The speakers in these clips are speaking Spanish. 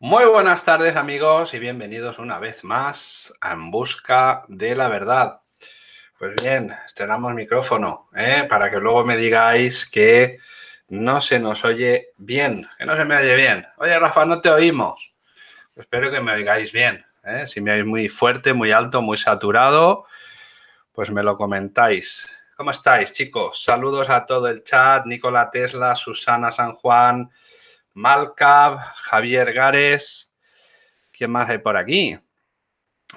Muy buenas tardes amigos y bienvenidos una vez más a En Busca de la Verdad. Pues bien, estrenamos micrófono ¿eh? para que luego me digáis que no se nos oye bien, que no se me oye bien. Oye Rafa, no te oímos. espero que me oigáis bien. ¿eh? Si me oís muy fuerte, muy alto, muy saturado, pues me lo comentáis. ¿Cómo estáis chicos? Saludos a todo el chat, Nicola Tesla, Susana San Juan, Malcab, Javier Gares. ¿Quién más hay por aquí?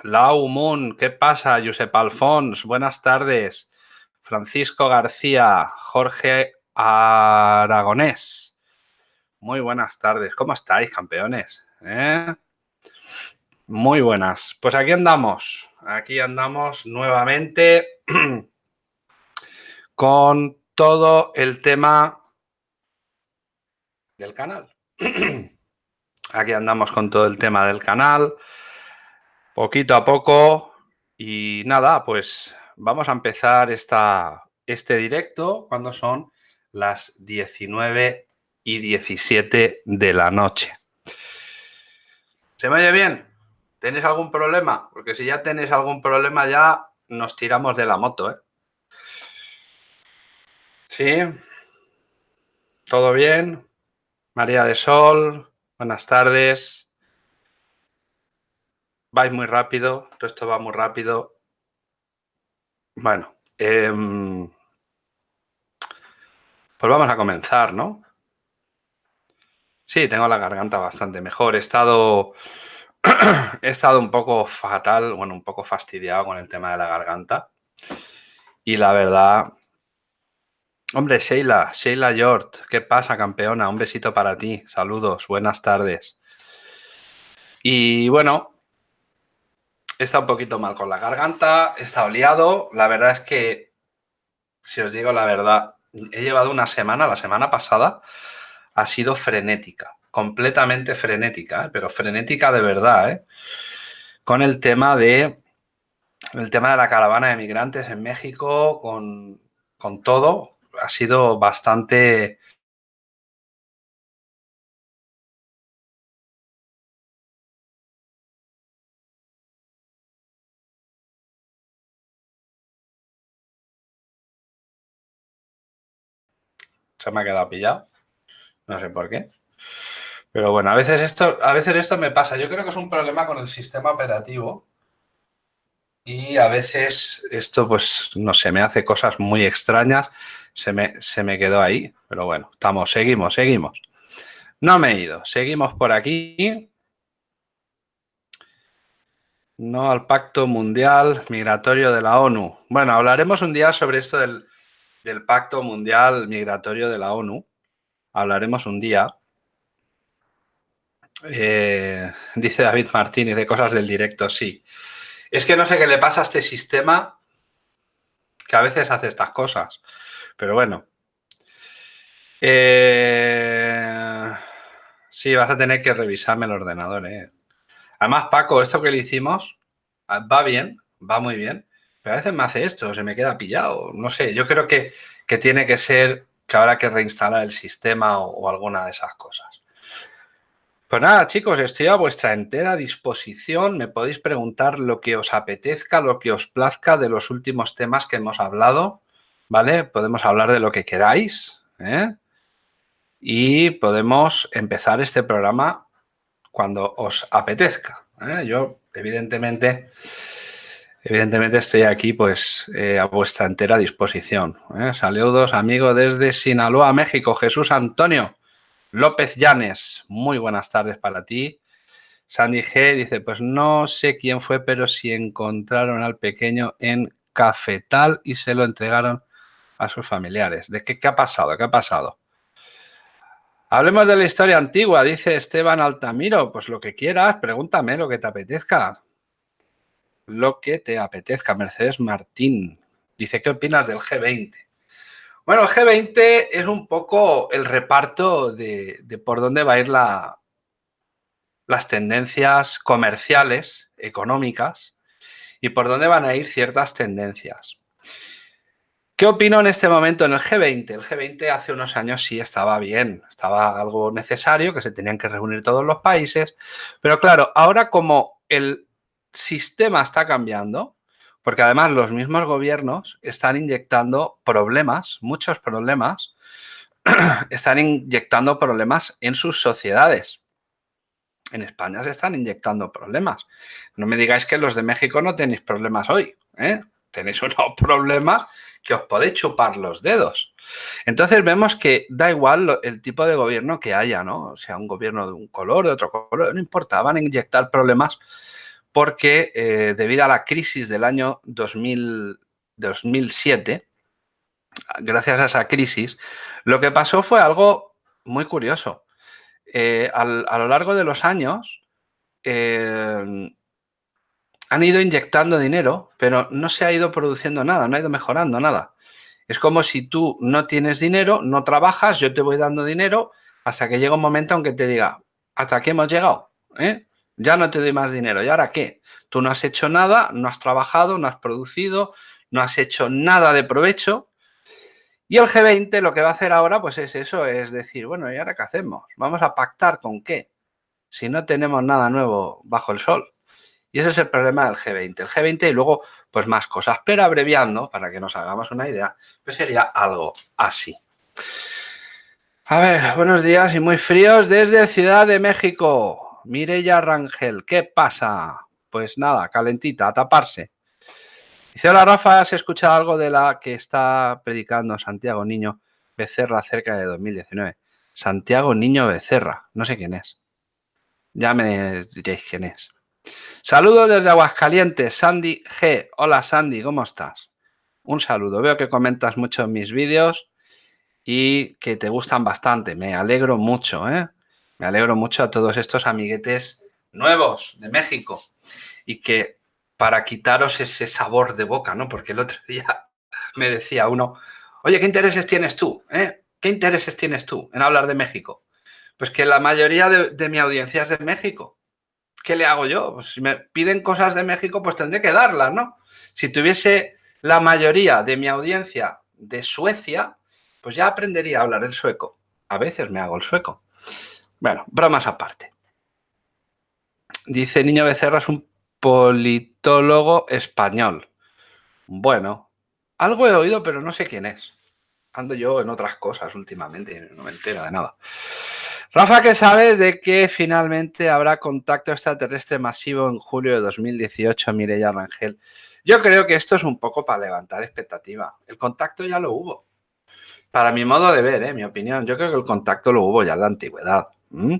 Lau Moon, ¿qué pasa? Josep Alfons, buenas tardes. Francisco García, Jorge Aragonés. Muy buenas tardes. ¿Cómo estáis, campeones? ¿Eh? Muy buenas. Pues aquí andamos. Aquí andamos nuevamente con todo el tema del canal. Aquí andamos con todo el tema del canal, poquito a poco y nada, pues vamos a empezar esta, este directo cuando son las 19 y 17 de la noche. ¿Se me oye bien? ¿Tenéis algún problema? Porque si ya tenéis algún problema ya nos tiramos de la moto, ¿eh? ¿Sí? ¿Todo bien? María de Sol, buenas tardes. Vais muy rápido, todo esto va muy rápido. Bueno, em, pues vamos a comenzar, ¿no? Sí, tengo la garganta bastante mejor. He estado, he estado un poco fatal, bueno, un poco fastidiado con el tema de la garganta. Y la verdad, Hombre, Sheila, Sheila Yort, ¿qué pasa, campeona? Un besito para ti. Saludos, buenas tardes. Y bueno, estado un poquito mal con la garganta, he estado liado. La verdad es que, si os digo la verdad, he llevado una semana, la semana pasada, ha sido frenética, completamente frenética, ¿eh? pero frenética de verdad, ¿eh? Con el tema de el tema de la caravana de migrantes en México, con, con todo, ha sido bastante... Se me ha quedado pillado. No sé por qué. Pero bueno, a veces esto, a veces esto me pasa. Yo creo que es un problema con el sistema operativo. Y a veces esto, pues, no sé, me hace cosas muy extrañas se me, quedó ahí. Pero bueno, estamos, seguimos, seguimos. No me he ido, seguimos por aquí. No al Pacto Mundial Migratorio de la ONU. Bueno, hablaremos un día sobre esto del, Pacto Mundial Migratorio de la ONU. Hablaremos un día. Eh, dice David Martínez de cosas del directo, sí. Es que no sé qué le pasa a este sistema que a veces hace estas cosas. Pero bueno. Eh, sí, vas a tener que revisarme el ordenador. Eh. Además, Paco, esto que le hicimos ah, va bien, va muy bien. Pero a veces me hace esto, se me queda pillado. No sé, yo creo que, que tiene que ser que habrá que reinstalar el sistema o, alguna de esas cosas. Pues nada, chicos, estoy a vuestra entera disposición. Me podéis preguntar lo que os apetezca, lo que os plazca de los últimos temas que hemos hablado. ¿vale? Podemos hablar de lo que queráis ¿eh? y podemos empezar este programa cuando os apetezca. ¿eh? Yo, evidentemente, evidentemente estoy aquí pues eh, a vuestra entera disposición. Saludos, amigo, desde Sinaloa, México, Jesús Antonio López Llanes. Muy buenas tardes para ti. Sandy G dice, pues no sé quién fue, pero si encontraron al pequeño en Cafetal y se lo entregaron a sus familiares. ¿De qué, qué ha pasado? ¿Qué ha pasado? Hablemos de la historia antigua, dice Esteban Altamiro. Pues lo que quieras, pregúntame lo que te apetezca. Lo que te apetezca. Mercedes Martín dice, ¿qué opinas del G20? Bueno, el G20 es un poco el reparto de, por dónde va a ir la, las tendencias comerciales, económicas, y por dónde van a ir ciertas tendencias. ¿Qué opino en este momento en el G20? El G20 hace unos años sí estaba bien, estaba algo necesario, que se tenían que reunir todos los países, pero claro, ahora como el sistema está cambiando, porque además los mismos gobiernos están inyectando problemas, muchos problemas, están inyectando problemas en sus sociedades. En España se están inyectando problemas. No me digáis que los de México no tenéis problemas hoy. ¿eh? Tenéis unos problemas que os podéis chupar los dedos. Entonces vemos que da igual el tipo de gobierno que haya, ¿no? Sea, un gobierno de un color, de otro color, no importa, van a inyectar problemas porque eh, debido a la crisis del año 2000, 2007, gracias a esa crisis, lo que pasó fue algo muy curioso. Eh, a lo largo de los años eh, han ido inyectando dinero, pero no se ha ido produciendo nada, no ha ido mejorando nada. Es como si tú no tienes dinero, no trabajas, yo te voy dando dinero hasta que llega un momento en que te diga, ¿hasta qué hemos llegado? Ya no te doy más dinero. ¿Y ahora qué? Tú no has hecho nada, no has trabajado, no has producido, no has hecho nada de provecho. Y el G20 lo que va a hacer ahora pues es eso, es decir, bueno, ¿y ahora qué hacemos? ¿Vamos a pactar con qué? Si no tenemos nada nuevo bajo el sol. Y ese es el problema del G20. El G20 y luego pues más cosas. Pero abreviando, para que nos hagamos una idea, pues sería algo así. A ver, buenos días y muy fríos desde Ciudad de México. Mireya Rangel, ¿qué pasa? Pues nada, calentita, a taparse. Dice, hola Rafa, ¿has escuchado algo de la que está predicando Santiago Niño Becerra acerca de 2019? Santiago Niño Becerra, no sé quién es. Ya me diréis quién es. Saludos desde Aguascalientes, Sandy G. Hola Sandy, ¿cómo estás? Un saludo. Veo que comentas mucho en mis vídeos y que te gustan bastante. Me alegro mucho, ¿eh? Me alegro mucho a todos estos amiguetes nuevos de México y que para quitaros ese sabor de boca, ¿no? Porque el otro día me decía uno, oye, ¿qué intereses tienes tú? Eh? ¿Qué intereses tienes tú en hablar de México? Pues que la mayoría de, mi audiencia es de México. ¿Qué le hago yo? Pues si me piden cosas de México, pues tendré que darlas, ¿no? Si tuviese la mayoría de mi audiencia de Suecia, pues ya aprendería a hablar el sueco. A veces me hago el sueco. Bueno, bromas aparte. Dice Niño Becerra es un politólogo español. Bueno, algo he oído, pero no sé quién es. Ando yo en otras cosas últimamente, no me entero de nada. Rafa, ¿qué sabes de que finalmente habrá contacto extraterrestre masivo en julio de 2018, Mireya Rangel? Yo creo que esto es un poco para levantar expectativa. El contacto ya lo hubo. Para mi modo de ver, ¿eh? mi opinión, yo creo que el contacto lo hubo ya en la antigüedad. ¿Mm?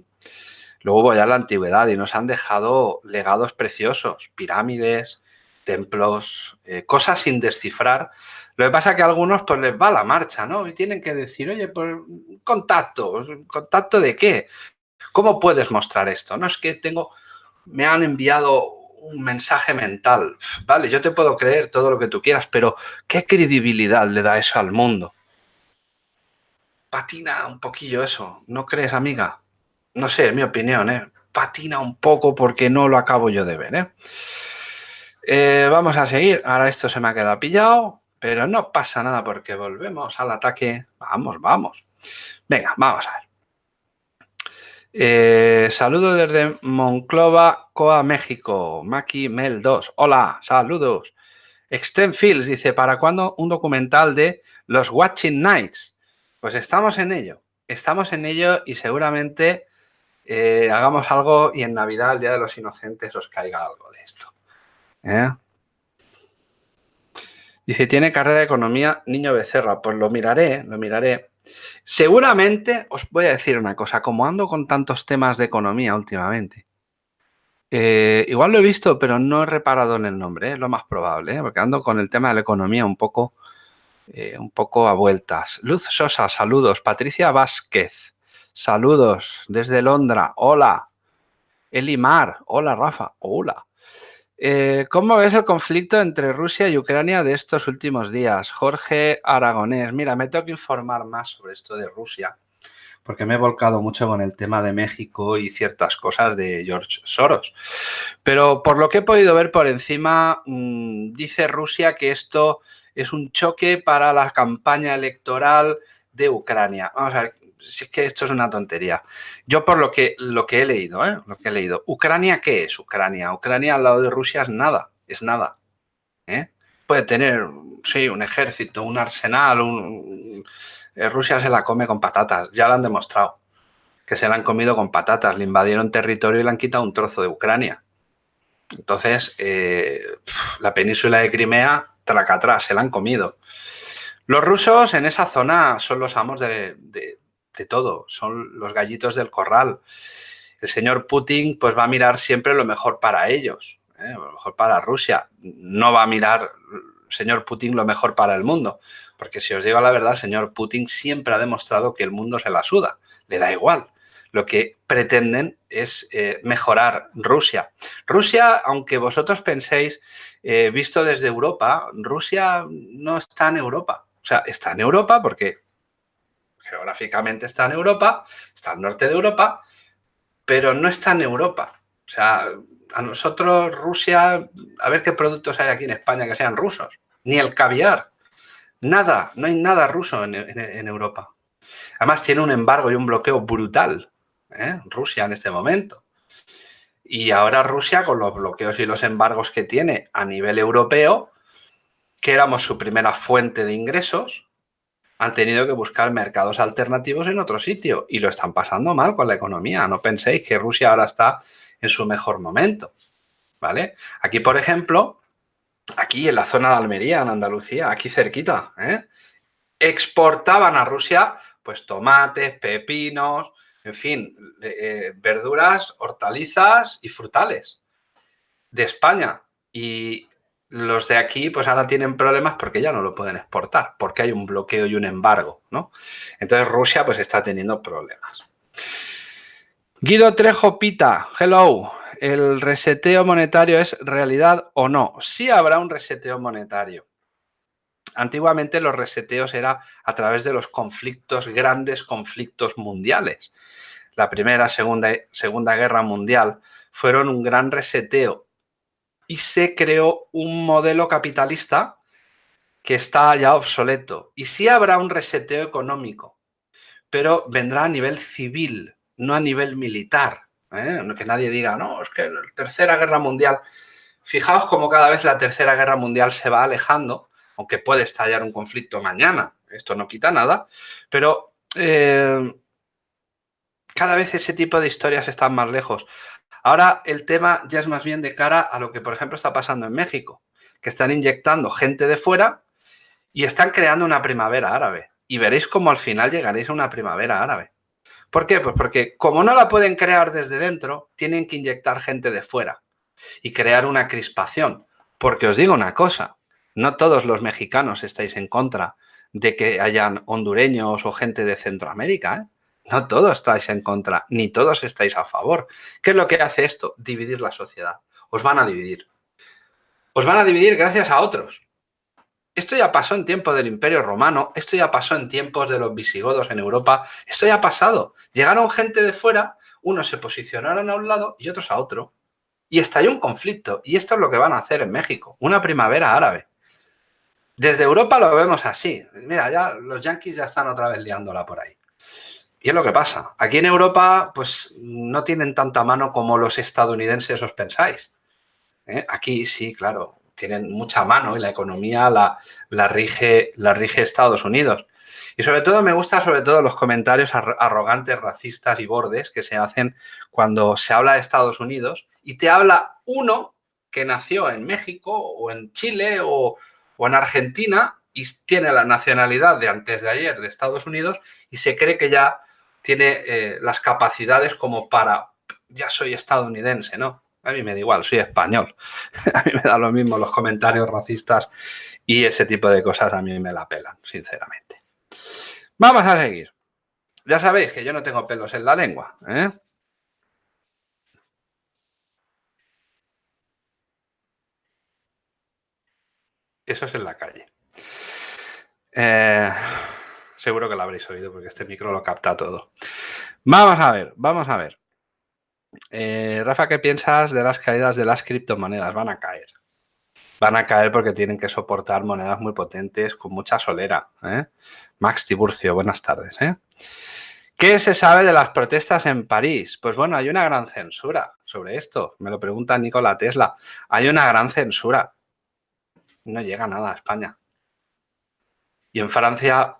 Luego voy a la antigüedad y nos han dejado legados preciosos, pirámides, templos, eh, cosas sin descifrar. Lo que pasa es que a algunos pues les va la marcha, ¿no? Y tienen que decir, oye, pues contacto, ¿contacto de qué? ¿Cómo puedes mostrar esto? No es que tengo, me han enviado un mensaje mental. Vale, yo te puedo creer todo lo que tú quieras, pero ¿qué credibilidad le da eso al mundo? Patina un poquillo eso, ¿no crees, amiga? No sé, es mi opinión, ¿eh? patina un poco porque no lo acabo yo de ver. ¿eh? ¿eh? vamos a seguir. Ahora esto se me ha quedado pillado, pero no pasa nada porque volvemos al ataque. Vamos, vamos. Venga, vamos a ver. Eh, saludos desde Monclova, Coa, México. Maki Mel 2. Hola, saludos. Extreme Fields dice, ¿para cuándo un documental de los Watching Nights? Pues estamos en ello. Estamos en ello y seguramente eh, hagamos algo y en Navidad, el Día de los Inocentes, os caiga algo de esto. ¿eh? Dice, tiene carrera de economía Niño Becerra. Pues lo miraré, lo miraré. Seguramente, os voy a decir una cosa, como ando con tantos temas de economía últimamente, eh, igual lo he visto, pero no he reparado en el nombre, es lo más probable, porque ando con el tema de la economía un poco, un poco a vueltas. Luz Sosa, saludos. Patricia Vázquez, Saludos desde Londra. Hola. Elimar. Hola, Rafa. Hola. Eh, ¿Cómo ves el conflicto entre Rusia y Ucrania de estos últimos días? Jorge Aragonés. Mira, me tengo que informar más sobre esto de Rusia, porque me he volcado mucho con el tema de México y ciertas cosas de George Soros. Pero por lo que he podido ver por encima, mm, dice Rusia que esto es un choque para la campaña electoral de Ucrania. Vamos a ver, si es que esto es una tontería. Yo por lo que, lo que he leído, ¿eh? lo que he leído, ¿Ucrania qué es Ucrania? Ucrania al lado de Rusia es nada, es nada. ¿eh? Puede tener, sí, un ejército, un arsenal. Eh, Rusia se la come con patatas, ya lo han demostrado, que se la han comido con patatas, le invadieron territorio y le han quitado un trozo de Ucrania. Entonces, eh, la península de Crimea, traca atrás, se la han comido. Los rusos en esa zona son los amos de, todo, son los gallitos del corral. El señor Putin pues va a mirar siempre lo mejor para ellos, ¿eh? lo mejor para Rusia. No va a mirar señor Putin lo mejor para el mundo, porque si os digo la verdad, el señor Putin siempre ha demostrado que el mundo se la suda, le da igual lo que pretenden es eh, mejorar Rusia. Rusia, aunque vosotros penséis, eh, visto desde Europa, Rusia no está en Europa. O sea, está en Europa porque geográficamente está en Europa, está al norte de Europa, pero no está en Europa. O sea, a nosotros Rusia, a ver qué productos hay aquí en España que sean rusos. Ni el caviar. Nada, no hay nada ruso en, Europa. Además tiene un embargo y un bloqueo brutal ¿eh? Rusia en este momento. Y ahora Rusia, con los bloqueos y los embargos que tiene a nivel europeo, que éramos su primera fuente de ingresos, han tenido que buscar mercados alternativos en otro sitio y lo están pasando mal con la economía. No penséis que Rusia ahora está en su mejor momento. ¿Vale? Aquí, por ejemplo, aquí en la zona de Almería, en Andalucía, aquí cerquita, ¿eh? exportaban a Rusia pues tomates, pepinos, en fin, eh, verduras, hortalizas y frutales de España. Y los de aquí pues ahora tienen problemas porque ya no lo pueden exportar, porque hay un bloqueo y un embargo, ¿no? Entonces Rusia pues está teniendo problemas. Guido Trejo Pita, hello. ¿El reseteo monetario es realidad o no? Sí habrá un reseteo monetario. Antiguamente los reseteos era a través de los conflictos, grandes conflictos mundiales la Primera, Segunda, Segunda Guerra Mundial, fueron un gran reseteo y se creó un modelo capitalista que está ya obsoleto. Y sí habrá un reseteo económico, pero vendrá a nivel civil, no a nivel militar. ¿eh? Que nadie diga, no, es que la Tercera Guerra Mundial... Fijaos cómo cada vez la Tercera Guerra Mundial se va alejando, aunque puede estallar un conflicto mañana, esto no quita nada, pero eh, cada vez ese tipo de historias están más lejos. Ahora el tema ya es más bien de cara a lo que, por ejemplo, está pasando en México, que están inyectando gente de fuera y están creando una primavera árabe. Y veréis cómo al final llegaréis a una primavera árabe. ¿Por qué? Pues porque como no la pueden crear desde dentro, tienen que inyectar gente de fuera y crear una crispación. Porque os digo una cosa, no todos los mexicanos estáis en contra de que hayan hondureños o gente de Centroamérica. ¿eh? No todos estáis en contra, ni todos estáis a favor. ¿Qué es lo que hace esto? Dividir la sociedad. Os van a dividir. Os van a dividir gracias a otros. Esto ya pasó en tiempos del Imperio Romano, esto ya pasó en tiempos de los visigodos en Europa, esto ya ha pasado. Llegaron gente de fuera, unos se posicionaron a un lado y otros a otro. Y estalló un conflicto. Y esto es lo que van a hacer en México, una primavera árabe. Desde Europa lo vemos así. Mira, ya los yanquis ya están otra vez liándola por ahí. Y es lo que pasa. Aquí en Europa, pues no tienen tanta mano como los estadounidenses os pensáis. ¿eh? Aquí sí, claro, tienen mucha mano y la economía la, la, rige, la rige Estados Unidos. Y sobre todo me gustan sobre todo los comentarios arrogantes, racistas y bordes que se hacen cuando se habla de Estados Unidos y te habla uno que nació en México o en Chile o, o en Argentina y tiene la nacionalidad de antes de ayer de Estados Unidos y se cree que ya tiene eh, las capacidades como para, ya soy estadounidense, ¿no? A mí me da igual, soy español. a mí me da lo mismo los comentarios racistas y ese tipo de cosas a mí me la pelan, sinceramente. Vamos a seguir. Ya sabéis que yo no tengo pelos en la lengua, ¿eh? Eso es en la calle. Eh, Seguro que lo habréis oído porque este micro lo capta todo. Vamos a ver, vamos a ver. Eh, Rafa, ¿qué piensas de las caídas de las criptomonedas? Van a caer. van a caer porque tienen que soportar monedas muy potentes con mucha solera. ¿eh? Max Tiburcio, buenas tardes. ¿eh? ¿Qué se sabe de las protestas en París? Pues bueno, hay una gran censura sobre esto. Me lo pregunta Nikola Tesla. Hay una gran censura. No llega nada a España. Y en Francia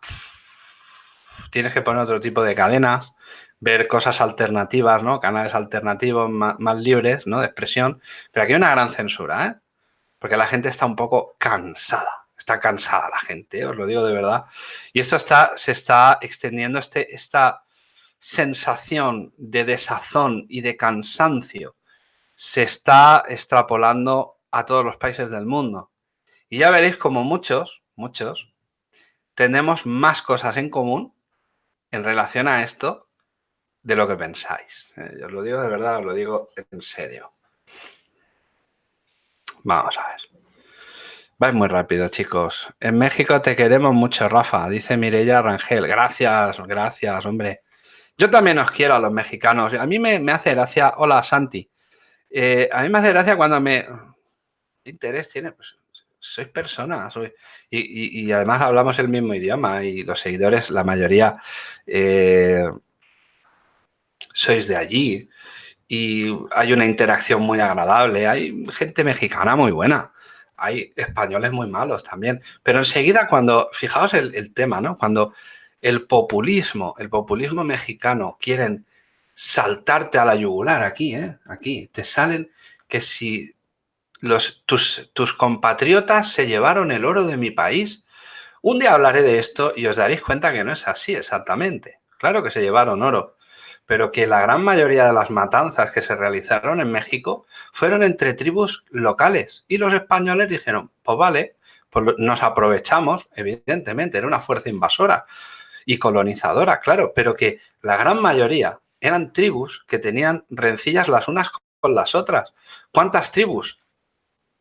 tienes que poner otro tipo de cadenas, ver cosas alternativas, ¿no? Canales alternativos más, libres, ¿no? De expresión. Pero aquí hay una gran censura, ¿eh? Porque la gente está un poco cansada. Está cansada la gente, os lo digo de verdad. Y esto está, se está extendiendo, este, esta sensación de desazón y de cansancio se está extrapolando a todos los países del mundo. Y ya veréis como muchos, muchos, tenemos más cosas en común en relación a esto de lo que pensáis. Eh, yo os lo digo de verdad, os lo digo en serio. Vamos a ver. Vais muy rápido, chicos. En México te queremos mucho, Rafa, dice Mireya Rangel. Gracias, gracias, hombre. Yo también os quiero a los mexicanos. A mí me, hace gracia, hola Santi, eh, a mí me hace gracia cuando me... ¿Qué interés tiene? Pues sois personas. y, además hablamos el mismo idioma y los seguidores, la mayoría, eh, sois de allí. Y hay una interacción muy agradable. Hay gente mexicana muy buena. Hay españoles muy malos también. Pero enseguida cuando, fijaos el, el tema, ¿no? Cuando el populismo, el populismo mexicano, quieren saltarte a la yugular aquí, ¿eh? Aquí, te salen que si tus, tus compatriotas se llevaron el oro de mi país, un día hablaré de esto y os daréis cuenta que no es así exactamente. Claro que se llevaron oro, pero que la gran mayoría de las matanzas que se realizaron en México fueron entre tribus locales. Y los españoles dijeron, pues vale, pues nos aprovechamos, evidentemente, era una fuerza invasora, y colonizadora, claro, pero que la gran mayoría eran tribus que tenían rencillas las unas con las otras. ¿Cuántas tribus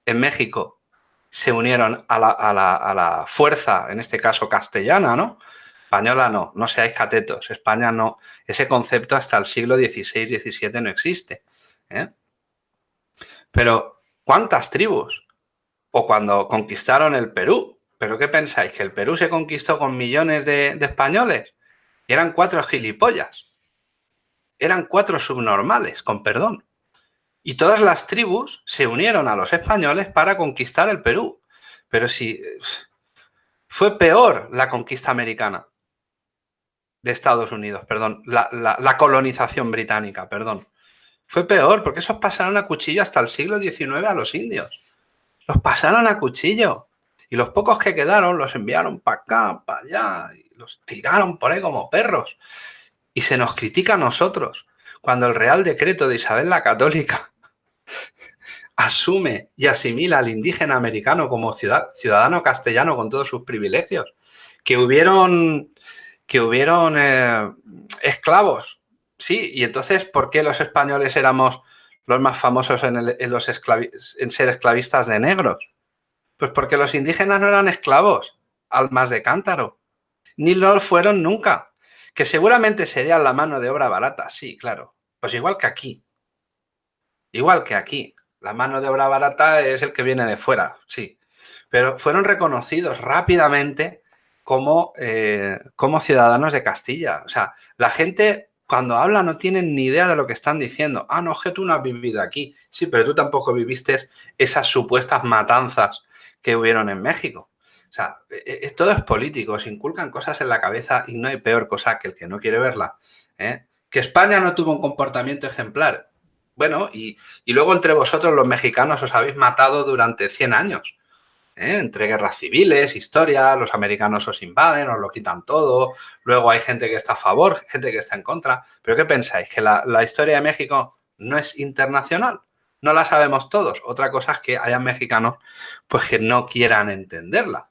en México se unieron a la, fuerza, en este caso castellana, ¿no? Española no, no seáis catetos, España no, ese concepto hasta el siglo XVI, XVII no existe. ¿eh? Pero, ¿cuántas tribus? O cuando conquistaron el Perú, ¿Pero qué pensáis? ¿Que el Perú se conquistó con millones de, españoles? Y eran cuatro gilipollas. Eran cuatro subnormales, con perdón. Y todas las tribus se unieron a los españoles para conquistar el Perú. Pero si fue peor la conquista americana de Estados Unidos, perdón, la, la colonización británica, perdón. Fue peor porque esos pasaron a cuchillo hasta el siglo XIX a los indios. Los pasaron a cuchillo. Y los pocos que quedaron los enviaron para acá, para allá, y los tiraron por ahí como perros. Y se nos critica a nosotros cuando el Real Decreto de Isabel la Católica asume y asimila al indígena americano como ciudadano castellano con todos sus privilegios. Que hubieron, que hubieron eh, esclavos, sí, y entonces, ¿por qué los españoles éramos los más famosos en, los en ser esclavistas de negros? Pues porque los indígenas no eran esclavos, almas de cántaro, ni lo fueron nunca. Que seguramente serían la mano de obra barata, sí, claro. Pues igual que aquí. Igual que aquí. La mano de obra barata es el que viene de fuera, sí. Pero fueron reconocidos rápidamente como, eh, como ciudadanos de Castilla. O sea, la gente cuando habla no tiene ni idea de lo que están diciendo. Ah, no, es que tú no has vivido aquí. Sí, pero tú tampoco viviste esas supuestas matanzas que hubieron en México. O sea, e, e, todo es político, se inculcan cosas en la cabeza y no hay peor cosa que el que no quiere verla. ¿eh? Que España no tuvo un comportamiento ejemplar. Bueno, y, luego entre vosotros los mexicanos os habéis matado durante 100 años. ¿eh? Entre guerras civiles, historia, los americanos os invaden, os lo quitan todo. Luego hay gente que está a favor, gente que está en contra. ¿Pero qué pensáis? ¿Que la, la historia de México no es internacional? no la sabemos todos. Otra cosa es que haya mexicanos pues que no quieran entenderla.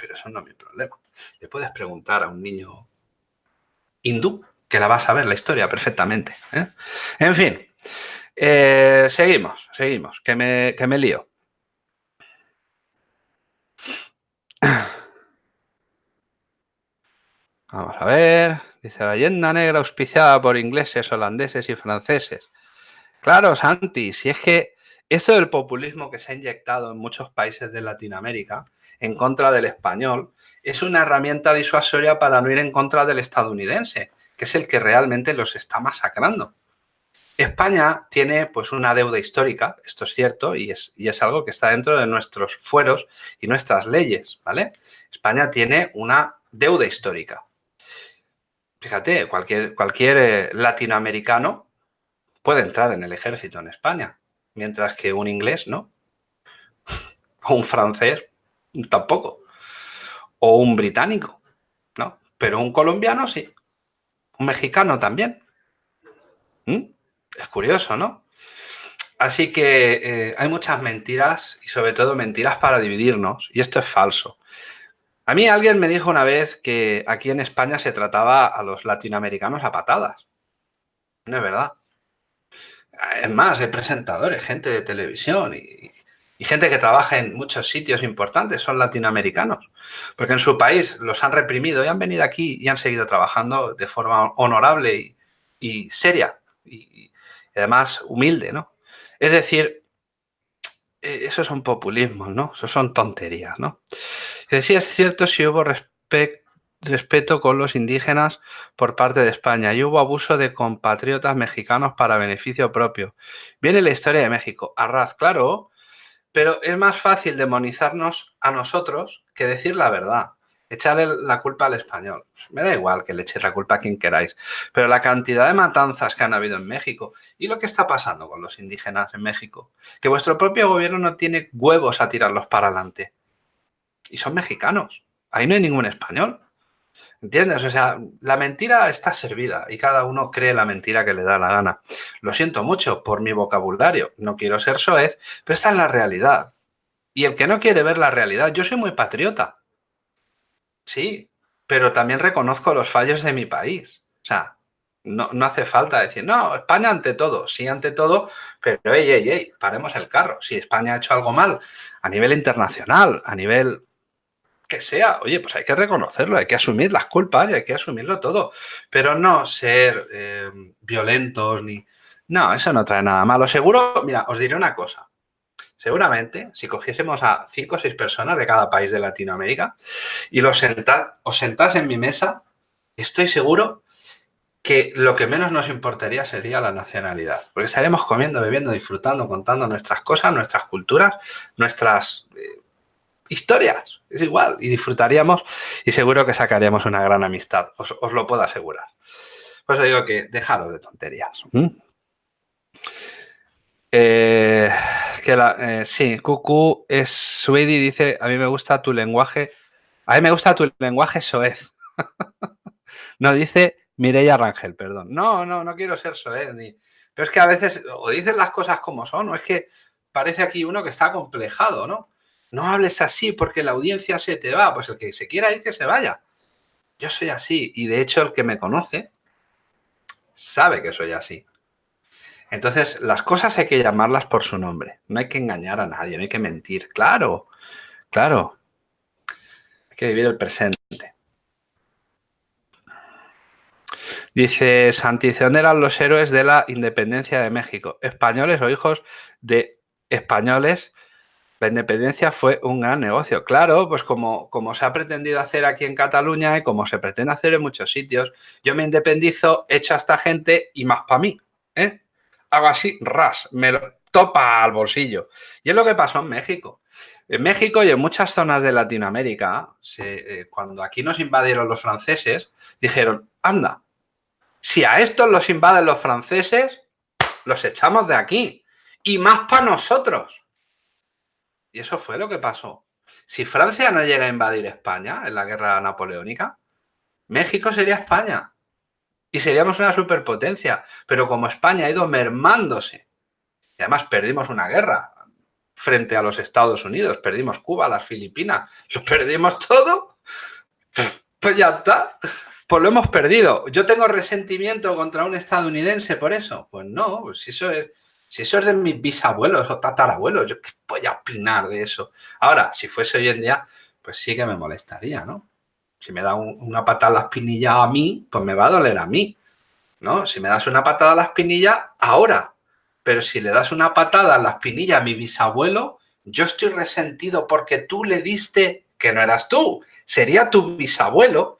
Pero eso no es mi problema. Le puedes preguntar a un niño hindú que la va a saber la historia perfectamente. ¿eh? En fin, eh, seguimos, seguimos, que me, que me lío. Vamos a ver, dice la leyenda negra auspiciada por ingleses, holandeses y franceses. Claro, Santi, si es que Esto del populismo que se ha inyectado en muchos países de Latinoamérica en contra del español es una herramienta disuasoria para no ir en contra del estadounidense, que es el que realmente los está masacrando. España tiene pues una deuda histórica, esto es cierto, y es, y es algo que está dentro de nuestros fueros y nuestras leyes, ¿vale? España tiene una deuda histórica. Fíjate, cualquier, cualquier eh, latinoamericano puede entrar en el ejército en España, mientras que un inglés no, o un francés tampoco, o un británico, ¿no? Pero un colombiano sí, un mexicano también. ¿Mm? Es curioso, ¿no? Así que eh, hay muchas mentiras y sobre todo mentiras para dividirnos y esto es falso. A mí alguien me dijo una vez que aquí en España se trataba a los latinoamericanos a patadas. No es verdad. Es más, hay presentadores, gente de televisión y, gente que trabaja en muchos sitios importantes, son latinoamericanos. Porque en su país los han reprimido y han venido aquí y han seguido trabajando de forma honorable y, seria. Y, además humilde, ¿no? Es decir, e, esos son populismos, ¿no? Eso son tonterías, ¿no? Es cierto si hubo respeto con los indígenas por parte de España y hubo abuso de compatriotas mexicanos para beneficio propio. Viene la historia de México. Arraz, claro, pero es más fácil demonizarnos a nosotros que decir la verdad. Echarle la culpa al español. Me da igual que le echéis la culpa a quien queráis. Pero la cantidad de matanzas que han habido en México y lo que está pasando con los indígenas en México, que vuestro propio gobierno no tiene huevos a tirarlos para adelante y son mexicanos. Ahí no hay ningún español. ¿Entiendes? O sea, la mentira está servida y cada uno cree la mentira que le da la gana. Lo siento mucho por mi vocabulario, no quiero ser soez, pero esta es la realidad. Y el que no quiere ver la realidad, yo soy muy patriota. Sí, pero también reconozco los fallos de mi país. O sea, no, no, hace falta decir, no, España ante todo, sí ante todo, pero ey, ey, ey, paremos el carro. Si España ha hecho algo mal a nivel internacional, a nivel que sea, oye, pues hay que reconocerlo, hay que asumir las culpas y hay que asumirlo todo, pero no ser eh, violentos ni... No, eso no trae nada malo. Seguro, mira, os diré una cosa. Seguramente, si cogiésemos a cinco o seis personas de cada país de Latinoamérica y los os sentás en mi mesa, estoy seguro que lo que menos nos importaría sería la nacionalidad. Porque estaríamos comiendo, bebiendo, disfrutando, contando nuestras cosas, nuestras culturas, nuestras eh, historias, es igual, y disfrutaríamos y seguro que sacaríamos una gran amistad, os, lo puedo asegurar. Pues digo que dejaros de tonterías. Eh, que la, eh, sí, Cucu es Suedi dice, a mí me gusta tu lenguaje, a mí me gusta tu lenguaje soez. no, dice Mireia Rangel, perdón. No, no, no quiero ser soez. Pero es que a veces o dicen las cosas como son, o es que parece aquí uno que está complejado, ¿no? No hables así porque la audiencia se te va. Pues el que se quiera ir, que se vaya. Yo soy así y de hecho el que me conoce sabe que soy así. Entonces, las cosas hay que llamarlas por su nombre. No hay que engañar a nadie, no hay que mentir. Claro, claro. Hay que vivir el presente. Dice, Santi, ¿dónde eran los héroes de la independencia de México? ¿Españoles o hijos de españoles la independencia fue un gran negocio. Claro, pues como, como se ha pretendido hacer aquí en Cataluña y como se pretende hacer en muchos sitios, yo me independizo, echo a esta gente y más para mí. ¿eh? Hago así, ras, me lo topa al bolsillo. Y es lo que pasó en México. En México y en muchas zonas de Latinoamérica, eh, cuando aquí nos invadieron los franceses, dijeron, anda, si a estos los invaden los franceses, los echamos de aquí. Y más para nosotros. Y eso fue lo que pasó. Si Francia no llega a invadir España en la guerra napoleónica, México sería España. Y seríamos una superpotencia. Pero como España ha ido mermándose, y además perdimos una guerra frente a los Estados Unidos, perdimos Cuba, las Filipinas, lo perdimos todo, pues ya está. Pues lo hemos perdido. ¿Yo tengo resentimiento contra un estadounidense por eso? Pues no, pues eso es si eso es de mis bisabuelos o tatarabuelos, yo qué voy a opinar de eso. Ahora, si fuese hoy en día, pues sí que me molestaría, ¿no? Si me da una patada a la espinilla a mí, pues me va a doler a mí, ¿no? Si me das una patada a la espinilla, ahora. pero si le das una patada a la espinilla a mi bisabuelo, yo estoy resentido porque tú le diste que no eras tú, sería tu bisabuelo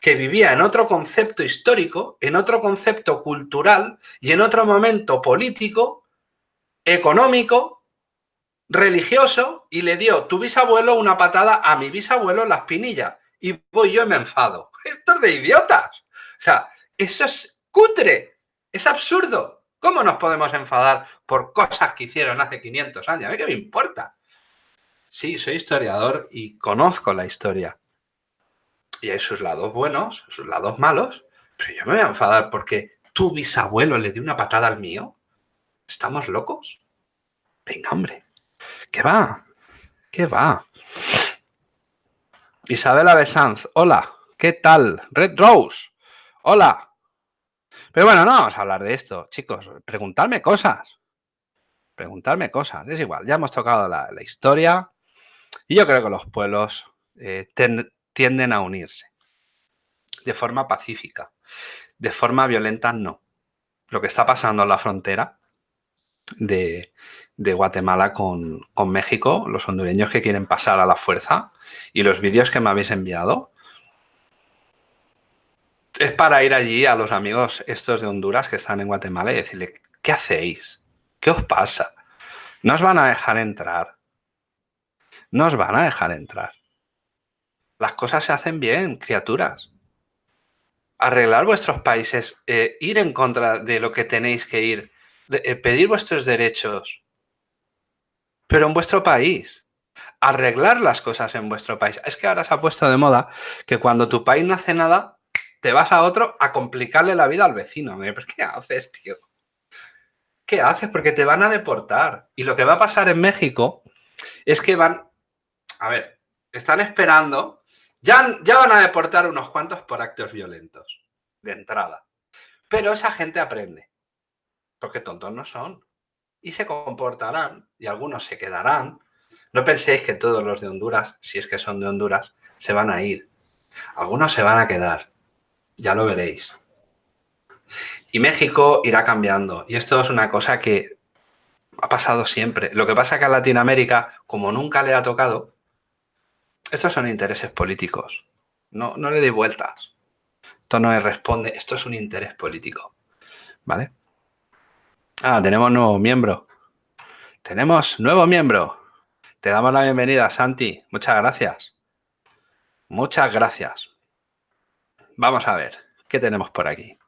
que vivía en otro concepto histórico, en otro concepto cultural y en otro momento político, económico, religioso y le dio tu bisabuelo una patada a mi bisabuelo en la espinilla y voy yo y me enfado. Esto es de idiotas. O sea, eso es cutre, es absurdo. ¿Cómo nos podemos enfadar por cosas que hicieron hace 500 años? ¿A mí qué me importa? Sí, soy historiador y conozco la historia. Y hay sus lados buenos, sus lados malos, pero yo me voy a enfadar porque tu bisabuelo le dio una patada al mío. ¿Estamos locos? Venga, hombre. ¿Qué va? ¿Qué va? Isabela Besanz, hola. ¿Qué tal? Red Rose, hola. Pero bueno, no vamos a hablar de esto, chicos. Preguntarme cosas. Preguntarme cosas. Es igual, ya hemos tocado la, historia y yo creo que los pueblos eh, tienden a unirse de forma pacífica. De forma violenta, no. Lo que está pasando en la frontera de, Guatemala con, con, México, los hondureños que quieren pasar a la fuerza y los vídeos que me habéis enviado, es para ir allí a los amigos estos de Honduras que están en Guatemala y decirle, ¿qué hacéis? ¿Qué os pasa? No os van a dejar entrar. No os van a dejar entrar. Las cosas se hacen bien, criaturas. Arreglar vuestros países, eh, ir en contra de lo que tenéis que ir, eh, pedir vuestros derechos, pero en vuestro país. Arreglar las cosas en vuestro país. Es que ahora se ha puesto de moda que cuando tu país no hace nada, te vas a otro a complicarle la vida al vecino. qué haces, tío? ¿Qué haces? Porque te van a deportar. Y lo que va a pasar en México es que van... A ver, están esperando... Ya, ya van a deportar unos cuantos por actos violentos, de entrada. Pero esa gente aprende. Porque tontos no son. Y se comportarán. Y algunos se quedarán. No penséis que todos los de Honduras, si es que son de Honduras, se van a ir. Algunos se van a quedar ya lo veréis. Y México irá cambiando. Y esto es una cosa que ha pasado siempre. Lo que pasa es que a Latinoamérica, como nunca le ha tocado, estos son intereses políticos. No, no le dé vueltas. Esto no le responde. Esto es un interés político. ¿Vale? Ah, tenemos nuevo miembro. Tenemos nuevo miembro. Te damos la bienvenida, Santi. Muchas gracias. Muchas gracias. Vamos a ver, ¿qué tenemos por aquí?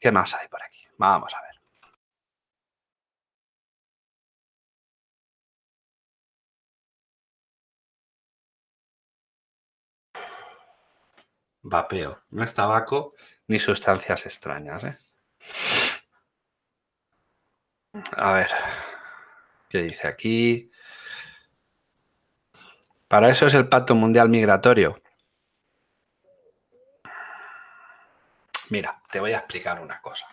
¿Qué más hay por aquí? Vamos a ver. Vapeo. No es tabaco ni sustancias extrañas. ¿eh? A ver. ¿Qué dice aquí? Para eso es el Pacto Mundial Migratorio. Mira, te voy a explicar una cosa.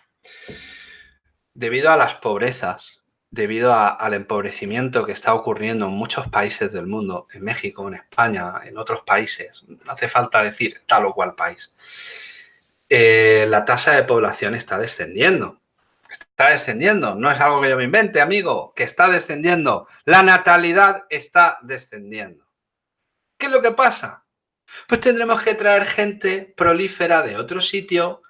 Debido a las pobrezas, debido al empobrecimiento que está ocurriendo en muchos países del mundo, en México, en España, en otros países, no hace falta decir tal o cual país, eh, la tasa de población está descendiendo. Está descendiendo, no es algo que yo me invente, amigo, que está descendiendo. La natalidad está descendiendo. ¿Qué es lo que pasa? Pues tendremos que traer gente prolífera de otro sitio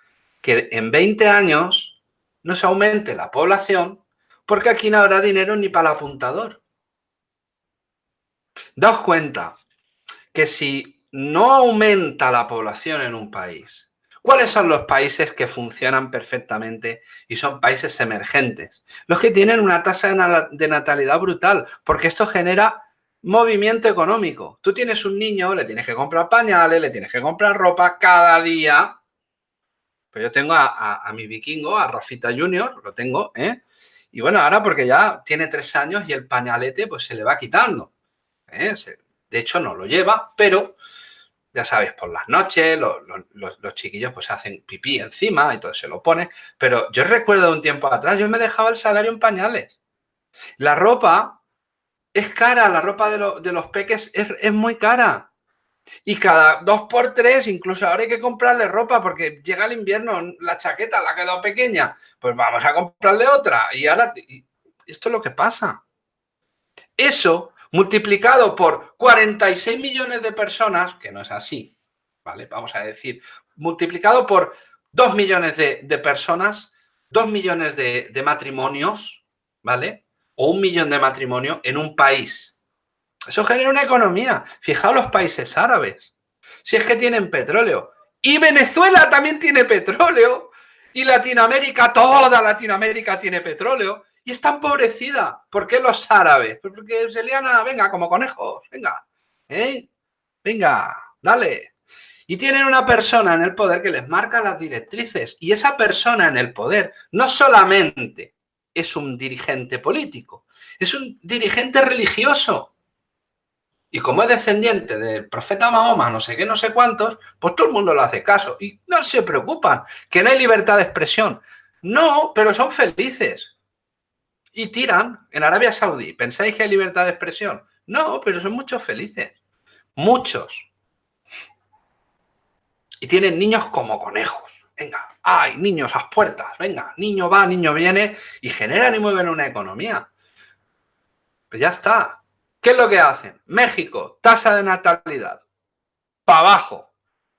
que en 20 años nos aumente la población porque aquí no habrá dinero ni para el apuntador. Daos cuenta que si no aumenta la población en un país, ¿cuáles son los países que funcionan perfectamente y son países emergentes? Los que tienen una tasa de natalidad brutal, porque esto genera movimiento económico. Tú tienes un niño, le tienes que comprar pañales, le tienes que comprar ropa cada día. Pues yo tengo a, mi vikingo, a Rafita Junior, lo tengo, ¿eh? Y bueno, ahora porque ya tiene tres años y el pañalete pues se le va quitando. ¿eh? de hecho no lo lleva, pero ya sabes, por las noches los, los, chiquillos pues hacen pipí encima y todo se lo pone. Pero yo recuerdo un tiempo atrás, yo me dejaba el salario en pañales. La ropa es cara, la ropa de, los peques es, muy cara. Y cada dos por tres, incluso ahora hay que comprarle ropa porque llega el invierno, la chaqueta la ha quedado pequeña, pues vamos a comprarle otra. Y ahora, esto es lo que pasa. Eso multiplicado por 46 millones de personas, que no es así, ¿vale? Vamos a decir, multiplicado por 2 millones de, personas, 2 millones de, matrimonios, ¿vale? O un millón de matrimonios en un país. Eso genera una economía. Fijaos los países árabes. Si es que tienen petróleo. Y Venezuela también tiene petróleo. Y Latinoamérica, toda Latinoamérica tiene petróleo. Y está empobrecida. ¿Por qué los árabes? Pues porque se venga, como conejos, venga. ¿eh? Venga, dale. Y tienen una persona en el poder que les marca las directrices. Y esa persona en el poder no solamente es un dirigente político, es un dirigente religioso. Y como es descendiente del profeta Mahoma, no sé qué, no sé cuántos, pues todo el mundo le hace caso. Y no se preocupan, que no hay libertad de expresión. No, pero son felices. Y tiran en Arabia Saudí. ¿Pensáis que hay libertad de expresión? No, pero son muchos felices. Muchos. Y tienen niños como conejos. Venga, hay niños a las puertas. Venga, niño va, niño viene y generan y mueven una economía. Pues ya está. ¿Qué es lo que hacen? México, tasa de natalidad. Para abajo.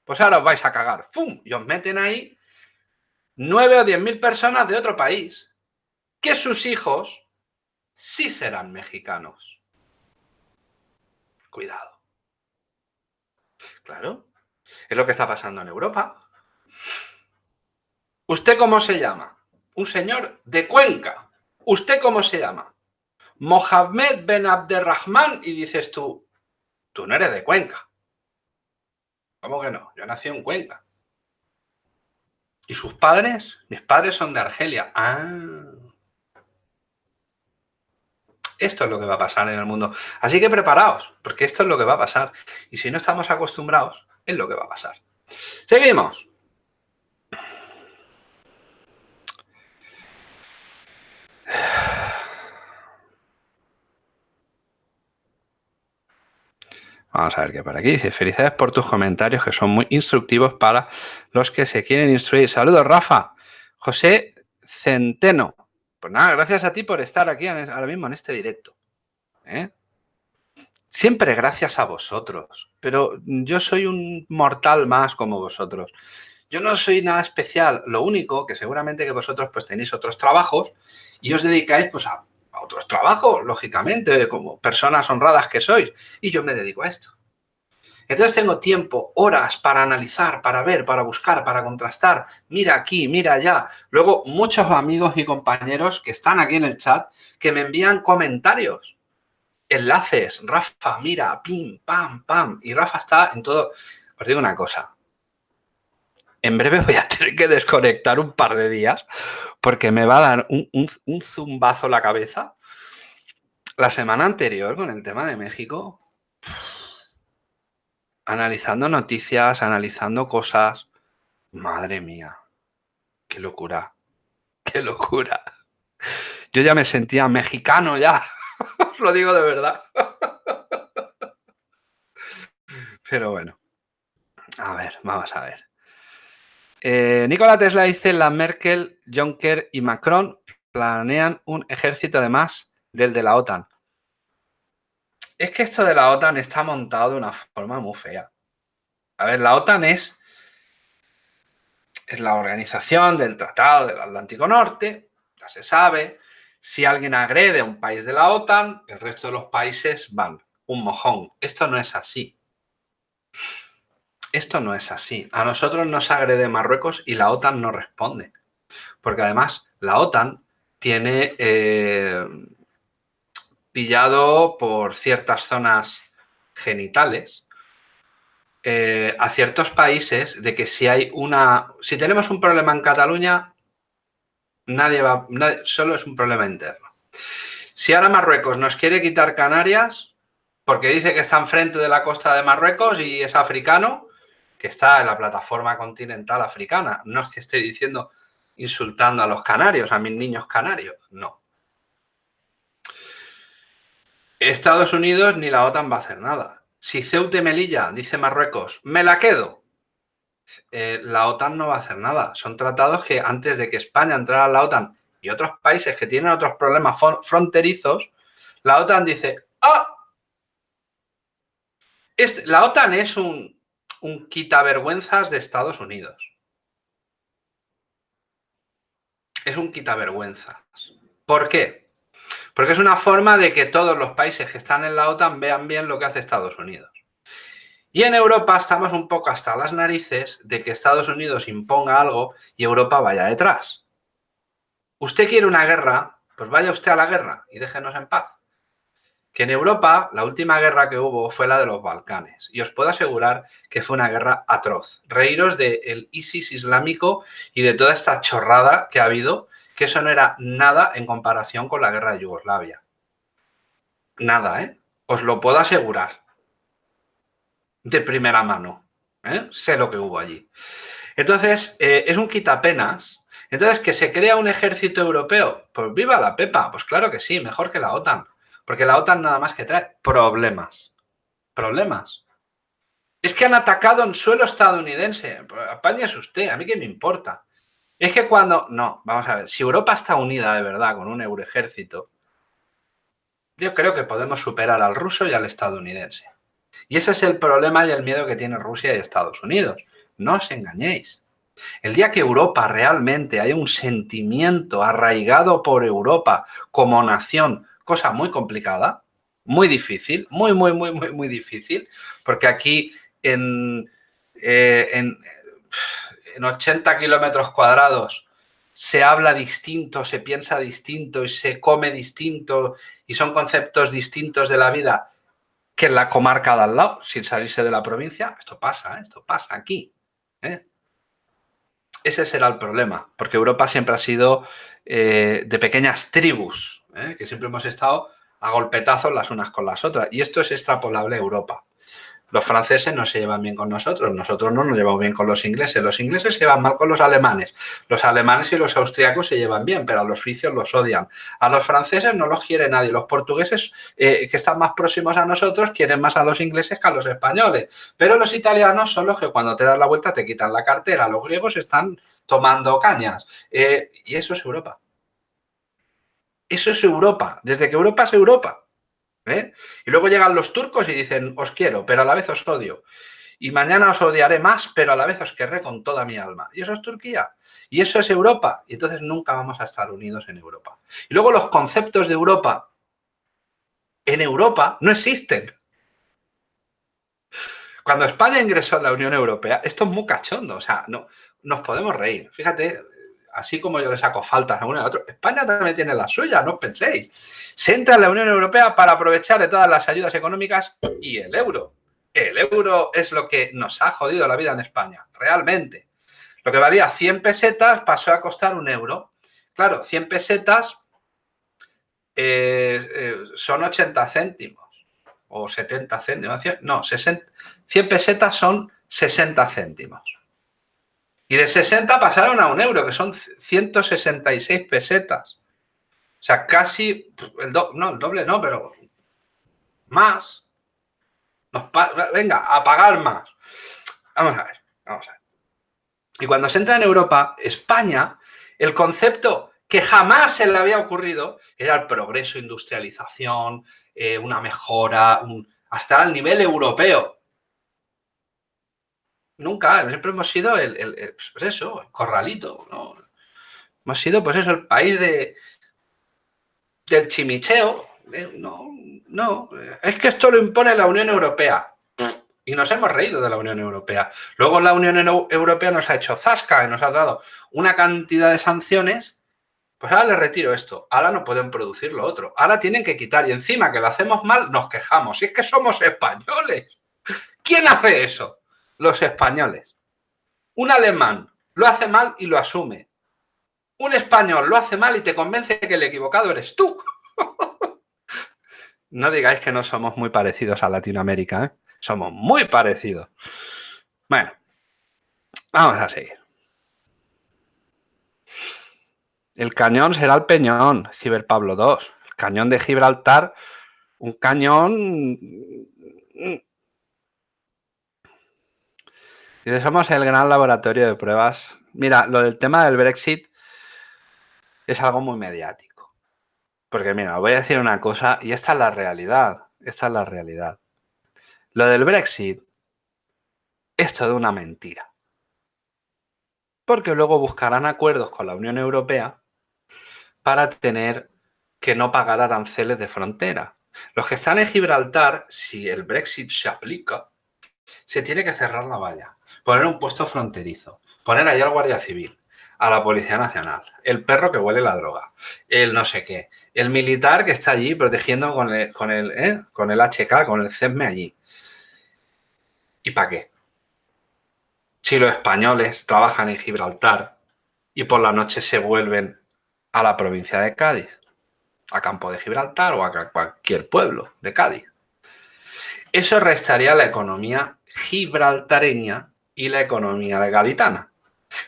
Pues ahora os vais a cagar. ¡Fum! Y os meten ahí nueve o diez mil personas de otro país. Que sus hijos sí serán mexicanos. Cuidado. Claro. Es lo que está pasando en Europa. ¿Usted cómo se llama? Un señor de Cuenca. ¿Usted cómo se llama? Mohamed Ben Abderrahman y dices tú, tú no eres de Cuenca. ¿Cómo que no? Yo nací en Cuenca. ¿Y sus padres? Mis padres son de Argelia. Ah. Esto es lo que va a pasar en el mundo. Así que preparaos, porque esto es lo que va a pasar. Y si no estamos acostumbrados, es lo que va a pasar. Seguimos. Vamos a ver qué por aquí dice. Felicidades por tus comentarios que son muy instructivos para los que se quieren instruir. Saludos, Rafa. José Centeno. Pues nada, gracias a ti por estar aquí ahora mismo en este directo. ¿eh? Siempre gracias a vosotros. Pero yo soy un mortal más como vosotros. Yo no soy nada especial. Lo único que seguramente que vosotros pues tenéis otros trabajos y os dedicáis pues a a otros trabajos, lógicamente, como personas honradas que sois, y yo me dedico a esto. Entonces tengo tiempo, horas para analizar, para ver, para buscar, para contrastar. Mira aquí, mira allá. Luego, muchos amigos y compañeros que están aquí en el chat que me envían comentarios, enlaces. Rafa, mira, pim, pam, pam. Y Rafa está en todo. Os digo una cosa. En breve voy a tener que desconectar un par de días porque me va a dar un, zumbazo la cabeza. La semana anterior con el tema de México, analizando noticias, analizando cosas. Madre mía, qué locura, qué locura. Yo ya me sentía mexicano ya, os lo digo de verdad. Pero bueno, a ver, vamos a ver. Eh, Nikola Tesla dice, la Merkel, Juncker y Macron planean un ejército de más del de la OTAN. Es que esto de la OTAN está montado de una forma muy fea. A ver, la OTAN es, es la organización del Tratado del Atlántico Norte, ya se sabe. Si alguien agrede a un país de la OTAN, el resto de los países van un mojón. Esto no es así. Esto no es así. A nosotros nos agrede Marruecos y la OTAN no responde. Porque además la OTAN tiene eh, pillado por ciertas zonas genitales eh, a ciertos países de que si hay una... Si tenemos un problema en Cataluña, nadie va... solo es un problema interno. Si ahora Marruecos nos quiere quitar Canarias porque dice que está enfrente de la costa de Marruecos y es africano, que está en la plataforma continental africana. No es que esté diciendo insultando a los canarios, a mis niños canarios, no. Estados Unidos ni la OTAN va a hacer nada. si Ceuta y Melilla, dice Marruecos, me la quedo, eh, la OTAN no va a hacer nada. Son tratados que antes de que España entrara a la OTAN y otros países que tienen otros problemas fronterizos, la OTAN dice, ¡ah! La OTAN es un, un quitavergüenzas de Estados Unidos. Es un quitavergüenzas. ¿Por qué? Porque es una forma de que todos los países que están en la OTAN vean bien lo que hace Estados Unidos. Y en Europa estamos un poco hasta las narices de que Estados Unidos imponga algo y Europa vaya detrás. Usted quiere una guerra, pues vaya usted a la guerra y déjenos en paz. Que en Europa la última guerra que hubo fue la de los Balcanes. Y os puedo asegurar que fue una guerra atroz. Reíros del ISIS islámico y de toda esta chorrada que ha habido, que eso no era nada en comparación con la guerra de Yugoslavia. Nada, ¿eh? Os lo puedo asegurar de primera mano. ¿eh? Sé lo que hubo allí. Entonces, eh, es un quitapenas. Entonces, ¿que se crea un ejército europeo? Pues viva la pepa. Pues claro que sí, mejor que la OTAN. Porque la OTAN nada más que trae problemas. Problemas. Es que han atacado en suelo estadounidense. Es usted, a mí qué me importa. Es que cuando... No, vamos a ver. Si Europa está unida de verdad con un euroejército, yo creo que podemos superar al ruso y al estadounidense. Y ese es el problema y el miedo que tiene Rusia y Estados Unidos. No os engañéis. El día que Europa realmente haya un sentimiento arraigado por Europa como nación, cosa muy complicada, muy difícil, muy, muy, muy, muy, muy difícil, porque aquí en, eh, en, en 80 kilómetros cuadrados se habla distinto, se piensa distinto y se come distinto y son conceptos distintos de la vida que en la comarca de al lado, sin salirse de la provincia. Esto pasa, ¿eh? esto pasa aquí. ¿eh? Ese será el problema, porque Europa siempre ha sido eh, de pequeñas tribus, que siempre hemos estado a golpetazos las unas con las otras. Y esto es extrapolable a Europa. Los franceses no se llevan bien con nosotros, nosotros no nos llevamos bien con los ingleses, los ingleses se llevan mal con los alemanes, los alemanes y los austriacos se llevan bien, pero a los suizos los odian. A los franceses no los quiere nadie, los portugueses eh, que están más próximos a nosotros quieren más a los ingleses que a los españoles, pero los italianos son los que cuando te das la vuelta te quitan la cartera, los griegos están tomando cañas eh, y eso es Europa. Eso es Europa, desde que Europa es Europa. ¿Eh? Y luego llegan los turcos y dicen, os quiero, pero a la vez os odio. Y mañana os odiaré más, pero a la vez os querré con toda mi alma. Y eso es Turquía. Y eso es Europa. Y entonces nunca vamos a estar unidos en Europa. Y luego los conceptos de Europa en Europa no existen. Cuando España ingresó a la Unión Europea, esto es muy cachondo, o sea, no, nos podemos reír. Fíjate, así como yo le saco faltas a uno y a otro, España también tiene la suya, no os penséis. Se entra en la Unión Europea para aprovechar de todas las ayudas económicas y el euro. El euro es lo que nos ha jodido la vida en España, realmente. Lo que valía 100 pesetas pasó a costar un euro. Claro, 100 pesetas eh, eh, son 80 céntimos o 70 céntimos. No, 100 pesetas son 60 céntimos. Y de 60 pasaron a un euro, que son 166 pesetas. O sea, casi, el no, el doble no, pero más. venga, a pagar más. Vamos a ver, vamos a ver. Y cuando se entra en Europa, España, el concepto que jamás se le había ocurrido era el progreso, industrialización, eh, una mejora, hasta el nivel europeo. Nunca, siempre hemos sido el, pues eso, el corralito, ¿no? Hemos sido, pues eso, el país de, del chimicheo. ¿eh? No, no, es que esto lo impone la Unión Europea. Y nos hemos reído de la Unión Europea. Luego la Unión Europea nos ha hecho zasca y nos ha dado una cantidad de sanciones. Pues ahora les retiro esto. Ahora no pueden producir lo otro. Ahora tienen que quitar. Y encima que lo hacemos mal, nos quejamos. Y es que somos españoles. ¿Quién hace eso? Los españoles. Un alemán lo hace mal y lo asume. Un español lo hace mal y te convence que el equivocado eres tú. no digáis que no somos muy parecidos a Latinoamérica, ¿eh? Somos muy parecidos. Bueno, vamos a seguir. El cañón será el peñón, Ciber Pablo II. El cañón de Gibraltar, un cañón Dice, somos el gran laboratorio de pruebas. Mira, lo del tema del Brexit es algo muy mediático. Porque mira, voy a decir una cosa y esta es la realidad. Esta es la realidad. Lo del Brexit es toda una mentira. Porque luego buscarán acuerdos con la Unión Europea para tener que no pagar aranceles de frontera. Los que están en Gibraltar, si el Brexit se aplica, se tiene que cerrar la valla, poner un puesto fronterizo, poner allá al Guardia Civil, a la Policía Nacional, el perro que huele la droga, el no sé qué, el militar que está allí protegiendo con el, con el, ¿eh? con el HK, con el CESME allí. ¿Y para qué? Si los españoles trabajan en Gibraltar y por la noche se vuelven a la provincia de Cádiz, a Campo de Gibraltar o a cualquier pueblo de Cádiz. Eso restaría la economía gibraltareña y la economía de gaditana.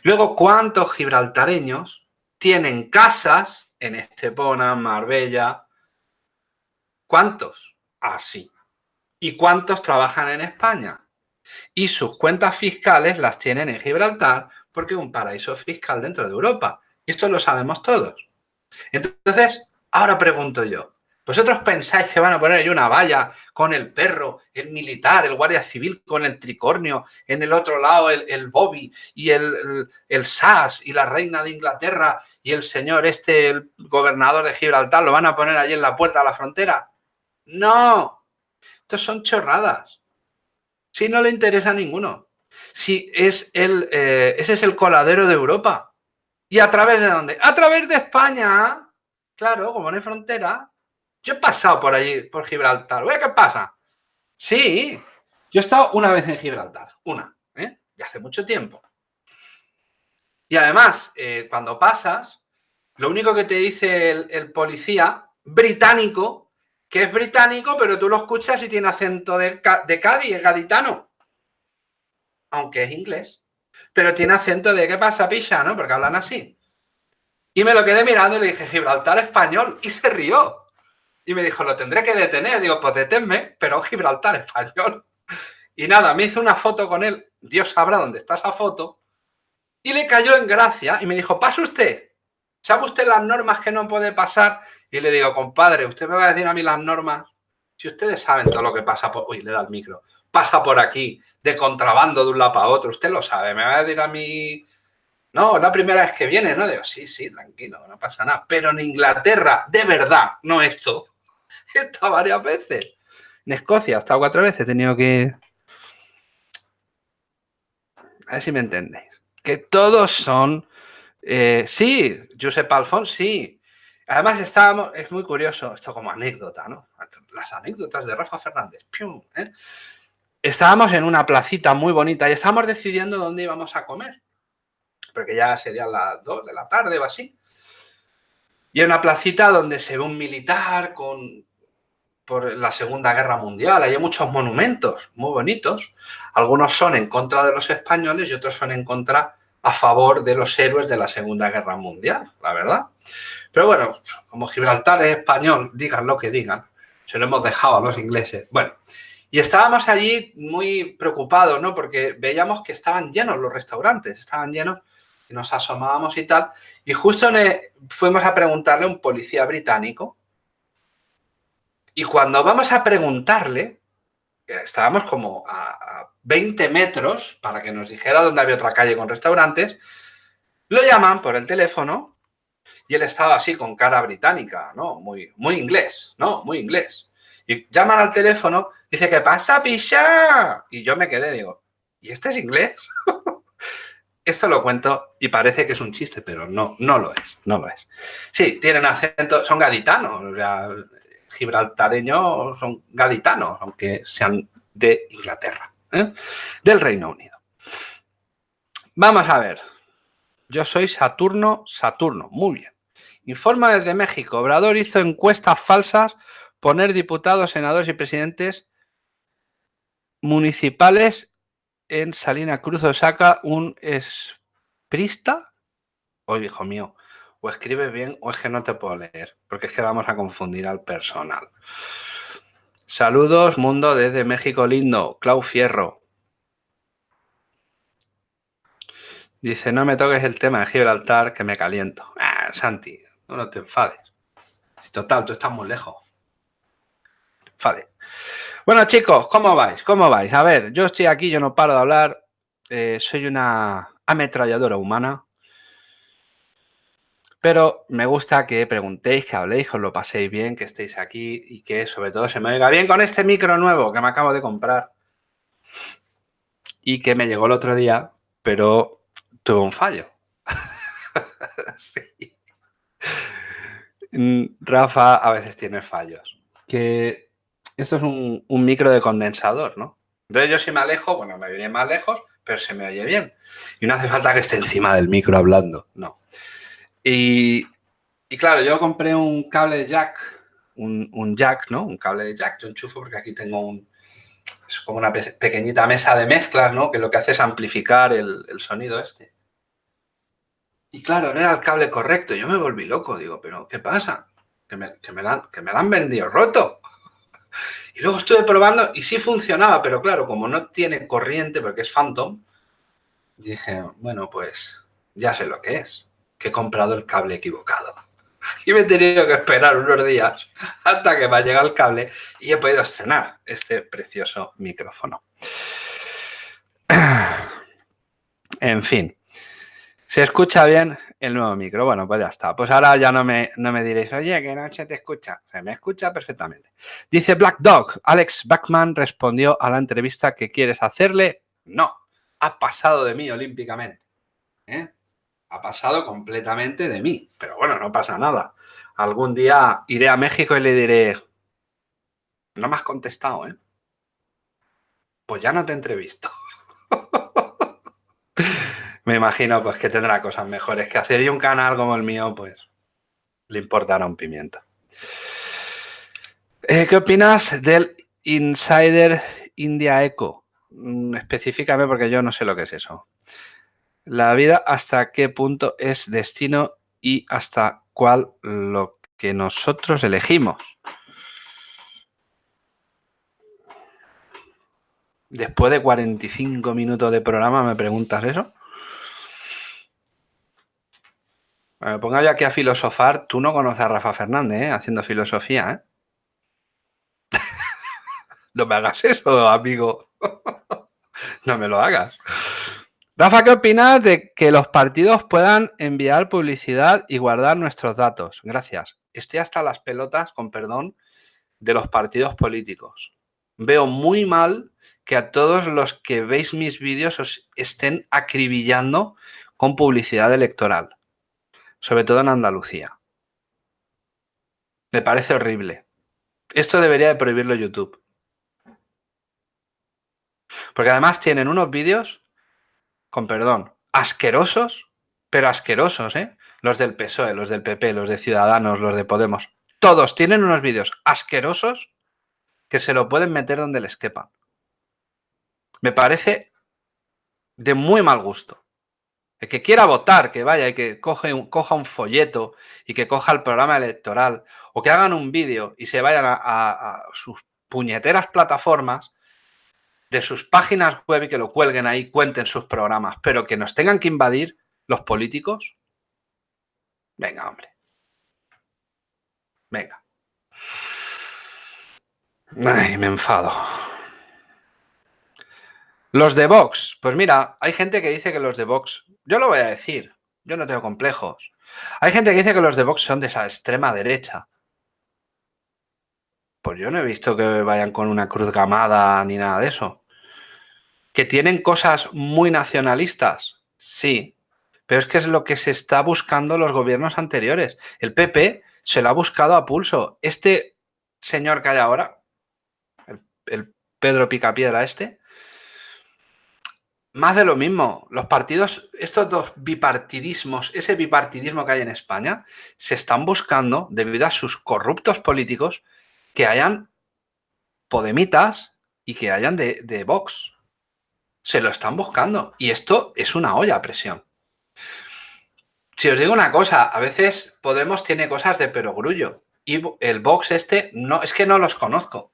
Luego, ¿cuántos gibraltareños tienen casas en Estepona, Marbella? ¿Cuántos? Así. ¿Y cuántos trabajan en España? Y sus cuentas fiscales las tienen en Gibraltar porque es un paraíso fiscal dentro de Europa. Y esto lo sabemos todos. Entonces, ahora pregunto yo, ¿Vosotros pensáis que van a poner ahí una valla con el perro, el militar, el guardia civil con el tricornio, en el otro lado el, Bobby y el, el, SAS y la reina de Inglaterra y el señor este, el gobernador de Gibraltar, lo van a poner allí en la puerta de la frontera? No, estos son chorradas. Si no le interesa a ninguno. Si es el, eh, ese es el coladero de Europa. ¿Y a través de dónde? A través de España. Claro, como no hay frontera, yo he pasado por allí, por Gibraltar. ¿Qué pasa? Sí, yo he estado una vez en Gibraltar, una, ¿eh? Y hace mucho tiempo. Y además, eh, cuando pasas, lo único que te dice el, policía británico, que es británico, pero tú lo escuchas y tiene acento de, de Cádiz, es gaditano. Aunque es inglés. Pero tiene acento de ¿qué pasa, picha? ¿no? Porque hablan así. Y me lo quedé mirando y le dije, Gibraltar español. Y se rió. Y me dijo, lo tendré que detener. Digo, pues deténme, pero Gibraltar español. Y nada, me hizo una foto con él. Dios sabrá dónde está esa foto. Y le cayó en gracia y me dijo, pase usted. ¿Sabe usted las normas que no puede pasar? Y le digo, compadre, usted me va a decir a mí las normas. Si ustedes saben todo lo que pasa por... Uy, le da el micro. Pasa por aquí, de contrabando de un lado para otro. Usted lo sabe. Me va a decir a mí... No, la primera vez que viene, ¿no? Digo, sí, sí, tranquilo, no pasa nada. Pero en Inglaterra, de verdad, no esto. He varias veces. En Escocia he estado cuatro veces, he tenido que... A ver si me entendéis. Que todos son... Eh, sí, Josep Alfons, sí. Además estábamos, es muy curioso, esto como anécdota, ¿no? Las anécdotas de Rafa Fernández. ¿eh? Estábamos en una placita muy bonita y estábamos decidiendo dónde íbamos a comer. Porque ya serían las dos de la tarde o así. Y en una placita donde se ve un militar con, por la Segunda Guerra Mundial. Hay muchos monumentos muy bonitos. Algunos son en contra de los españoles y otros son en contra a favor de los héroes de la Segunda Guerra Mundial, la verdad. Pero bueno, como Gibraltar es español, digan lo que digan, se lo hemos dejado a los ingleses. Bueno, y estábamos allí muy preocupados, ¿no? Porque veíamos que estaban llenos los restaurantes, estaban llenos, y nos asomábamos y tal. Y justo fuimos a preguntarle a un policía británico y cuando vamos a preguntarle, estábamos como a, 20 metros para que nos dijera dónde había otra calle con restaurantes, lo llaman por el teléfono y él estaba así con cara británica, ¿no? Muy, muy inglés, ¿no? Muy inglés. Y llaman al teléfono, dice, ¿qué pasa, picha? Y yo me quedé, digo, ¿y este es inglés? Esto lo cuento y parece que es un chiste, pero no, no lo es, no lo es. Sí, tienen acento, son gaditanos, o sea, gibraltareños son gaditanos, aunque sean de Inglaterra, ¿eh? del Reino Unido. Vamos a ver. Yo soy Saturno, Saturno. Muy bien. Informa desde México. Obrador hizo encuestas falsas, poner diputados, senadores y presidentes municipales en Salina Cruz Saca un esprista. Oh, hijo mío, o escribes bien o es que no te puedo leer, porque es que vamos a confundir al personal. Saludos, mundo desde México lindo, Clau Fierro. Dice, no me toques el tema de Gibraltar que me caliento. Ah, Santi, no, te enfades. Total, tú estás muy lejos. Enfades. Bueno, chicos, ¿cómo vais? ¿Cómo vais? A ver, yo estoy aquí, yo no paro de hablar. Eh, soy una ametralladora humana. Pero me gusta que preguntéis, que habléis, que os lo paséis bien, que estéis aquí y que sobre todo se me oiga bien con este micro nuevo que me acabo de comprar y que me llegó el otro día, pero tuve un fallo. sí. Mm, Rafa a veces tiene fallos. Que esto es un, micro de condensador, ¿no? Entonces yo si me alejo, bueno, me viene más lejos, pero se me oye bien. Y no hace falta que esté encima del micro hablando, no. Y, claro, yo compré un cable de jack, un, jack, ¿no? Un cable de jack, yo enchufo porque aquí tengo un, es como una pequeñita mesa de mezclas, ¿no? Que lo que hace es amplificar el, sonido este. Y claro, no era el cable correcto. Yo me volví loco, digo, pero ¿qué pasa? Que me, que la, que me han vendido roto. Y luego estuve probando y sí funcionaba, pero claro, como no tiene corriente porque es Phantom, dije, bueno, pues ya sé lo que es que he comprado el cable equivocado. Y me he tenido que esperar unos días hasta que me ha llegado el cable y he podido estrenar este precioso micrófono. En fin, ¿se escucha bien el nuevo micro? Bueno, pues ya está. Pues ahora ya no me, no me diréis, oye, que no se te escucha. Se me escucha perfectamente. Dice Black Dog, Alex Backman respondió a la entrevista que quieres hacerle. No, ha pasado de mí olímpicamente. ¿Eh? Ha pasado completamente de mí. Pero bueno, no pasa nada. Algún día iré a México y le diré, no me has contestado, ¿eh? Pues ya no te entrevisto. me imagino pues que tendrá cosas mejores que hacer y un canal como el mío, pues le importará un pimiento. Eh, ¿Qué opinas del Insider India Eco? Mm, específicame porque yo no sé lo que es eso. La vida hasta qué punto es destino y hasta cuál lo que nosotros elegimos. Después de 45 minutos de programa, ¿me preguntas eso? Me ponga yo aquí a filosofar. Tú no conoces a Rafa Fernández, ¿eh? Haciendo filosofía, ¿eh? no me hagas eso, amigo. no me lo hagas. Rafa, ¿qué opinas de que los partidos puedan enviar publicidad y guardar nuestros datos? Gracias. Estoy hasta las pelotas, con perdón, de los partidos políticos. Veo muy mal que a todos los que veis mis vídeos os estén acribillando con publicidad electoral, sobre todo en Andalucía. Me parece horrible. Esto debería de prohibirlo YouTube. Porque además tienen unos vídeos con perdón, asquerosos, pero asquerosos, ¿eh? Los del PSOE, los del PP, los de Ciudadanos, los de Podemos. Todos tienen unos vídeos asquerosos que se lo pueden meter donde les quepan. Me parece de muy mal gusto. El que quiera votar, que vaya y que coja un folleto y que coja el programa electoral o que hagan un vídeo y se vayan a sus puñeteras plataformas de sus páginas web y que lo cuelguen ahí, cuenten sus programas, pero que nos tengan que invadir los políticos. Venga, hombre. Venga. Ay, me enfado. Los de Vox. Pues mira, hay gente que dice que los de Vox... Yo lo voy a decir. Yo no tengo complejos. Hay gente que dice que los de Vox son de esa extrema derecha. Pues yo no he visto que vayan con una cruz gamada ni nada de eso. ¿Que tienen cosas muy nacionalistas? Sí, pero es que es lo que se está buscando los gobiernos anteriores. El PP se lo ha buscado a pulso. Este señor que hay ahora, el, Pedro Picapiedra este, más de lo mismo. Los partidos, estos dos bipartidismos, ese bipartidismo que hay en España, se están buscando, debido a sus corruptos políticos, que hayan podemitas y que hayan de, de Vox. Se lo están buscando. Y esto es una olla a presión. Si os digo una cosa, a veces Podemos tiene cosas de perogrullo. Y el Vox este, no, es que no los conozco.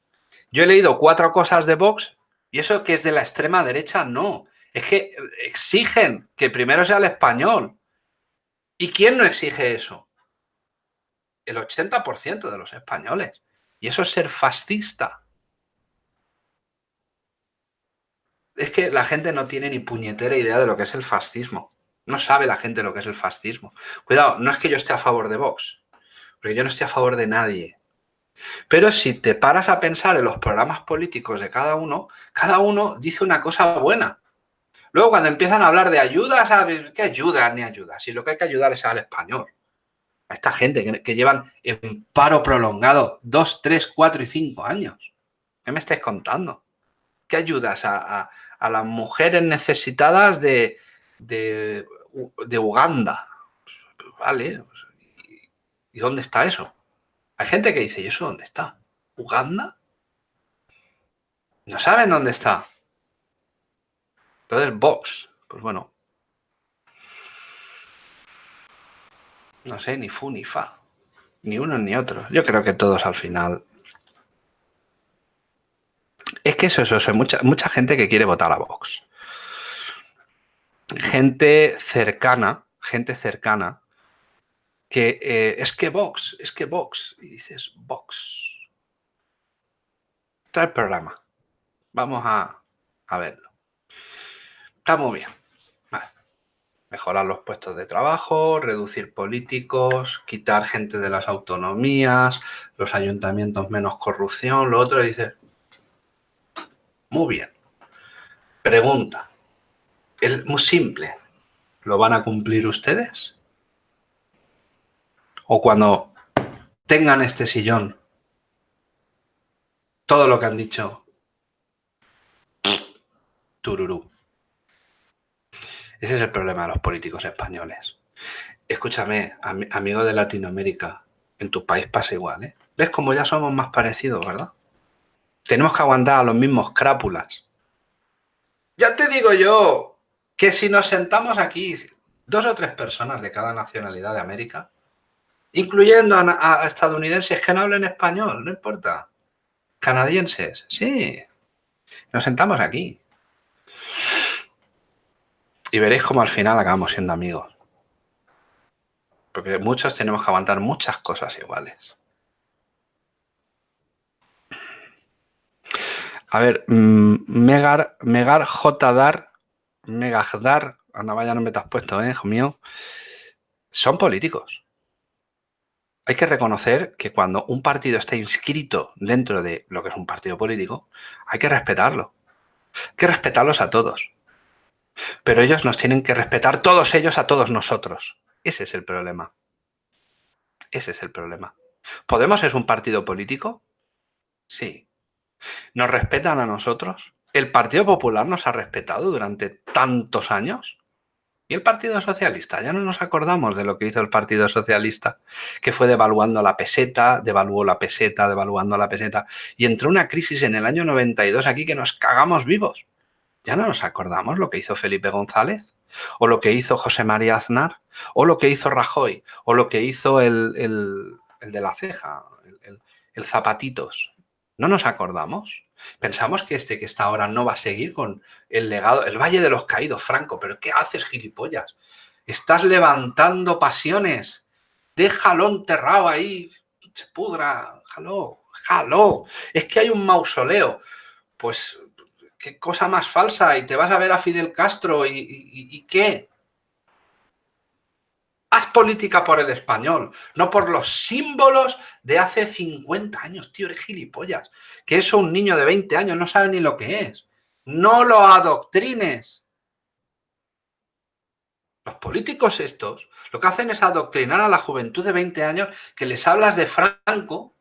Yo he leído cuatro cosas de Vox y eso que es de la extrema derecha, no. Es que exigen que primero sea el español. ¿Y quién no exige eso? El 80% de los españoles. Y eso es ser fascista. Es que la gente no tiene ni puñetera idea de lo que es el fascismo. No sabe la gente lo que es el fascismo. Cuidado, no es que yo esté a favor de Vox, porque yo no estoy a favor de nadie. Pero si te paras a pensar en los programas políticos de cada uno, cada uno dice una cosa buena. Luego cuando empiezan a hablar de ayudas, ¿qué ayudas ni ayudas? Si lo que hay que ayudar es al español. A esta gente que, llevan en paro prolongado dos, tres, cuatro y cinco años. ¿Qué me estáis contando? ¿Qué ayudas a, las mujeres necesitadas de, de, Uganda? Vale. ¿Y dónde está eso? Hay gente que dice, ¿y eso dónde está? ¿Uganda? No saben dónde está. Entonces, Vox, pues bueno. No sé, ni fu ni fa. Ni uno ni otro. Yo creo que todos al final... Es que eso, eso, eso. Mucha, mucha gente que quiere votar a Vox. Gente cercana, gente cercana, que eh, es que Vox, es que Vox, y dices Vox. Trae el programa. Vamos a, verlo. Está muy bien. Mejorar los puestos de trabajo, reducir políticos, quitar gente de las autonomías, los ayuntamientos menos corrupción, lo otro dice, muy bien. Pregunta, es muy simple, ¿lo van a cumplir ustedes? o cuando tengan este sillón, todo lo que han dicho, tururú. Ese es el problema de los políticos españoles. Escúchame, amigo de Latinoamérica, en tu país pasa igual, ¿eh? ¿Ves cómo ya somos más parecidos, verdad? Tenemos que aguantar a los mismos crápulas. Ya te digo yo que si nos sentamos aquí, dos o tres personas de cada nacionalidad de América, incluyendo a, estadounidenses que no hablen español, no importa. Canadienses, sí. Nos sentamos aquí. Y veréis cómo al final acabamos siendo amigos. Porque muchos tenemos que aguantar muchas cosas iguales. A ver, mm, Megar, Megar Jdar, Megagdar, anda vaya no me te has puesto, eh, hijo mío. Son políticos hay que reconocer que cuando un partido está inscrito dentro de lo que es un partido político, hay que respetarlo. Hay que respetarlos a todos. Pero ellos nos tienen que respetar todos ellos a todos nosotros. Ese es el problema. Ese es el problema. ¿Podemos es un partido político? Sí. ¿Nos respetan a nosotros? ¿El Partido Popular nos ha respetado durante tantos años? ¿Y el Partido Socialista? Ya no nos acordamos de lo que hizo el Partido Socialista, que fue devaluando la peseta, devaluó la peseta, devaluando la peseta, y entró una crisis en el año 92 aquí que nos cagamos vivos. Ya no nos acordamos lo que hizo Felipe González, o lo que hizo José María Aznar, o lo que hizo Rajoy, o lo que hizo el, de la ceja, el Zapatitos. ¿No nos acordamos? Pensamos que este que está ahora no va a seguir con el legado, el Valle de los Caídos, Franco, pero ¿qué haces, gilipollas? Estás levantando pasiones. Déjalo enterrado ahí, se pudra, jalo, jalo. Es que hay un mausoleo. Pues, qué cosa más falsa, y te vas a ver a Fidel Castro, y, y qué? Haz política por el español, no por los símbolos de hace 50 años, tío, eres gilipollas. Que eso un niño de 20 años no sabe ni lo que es. No lo adoctrines. Los políticos estos lo que hacen es adoctrinar a la juventud de 20 años que les hablas de Franco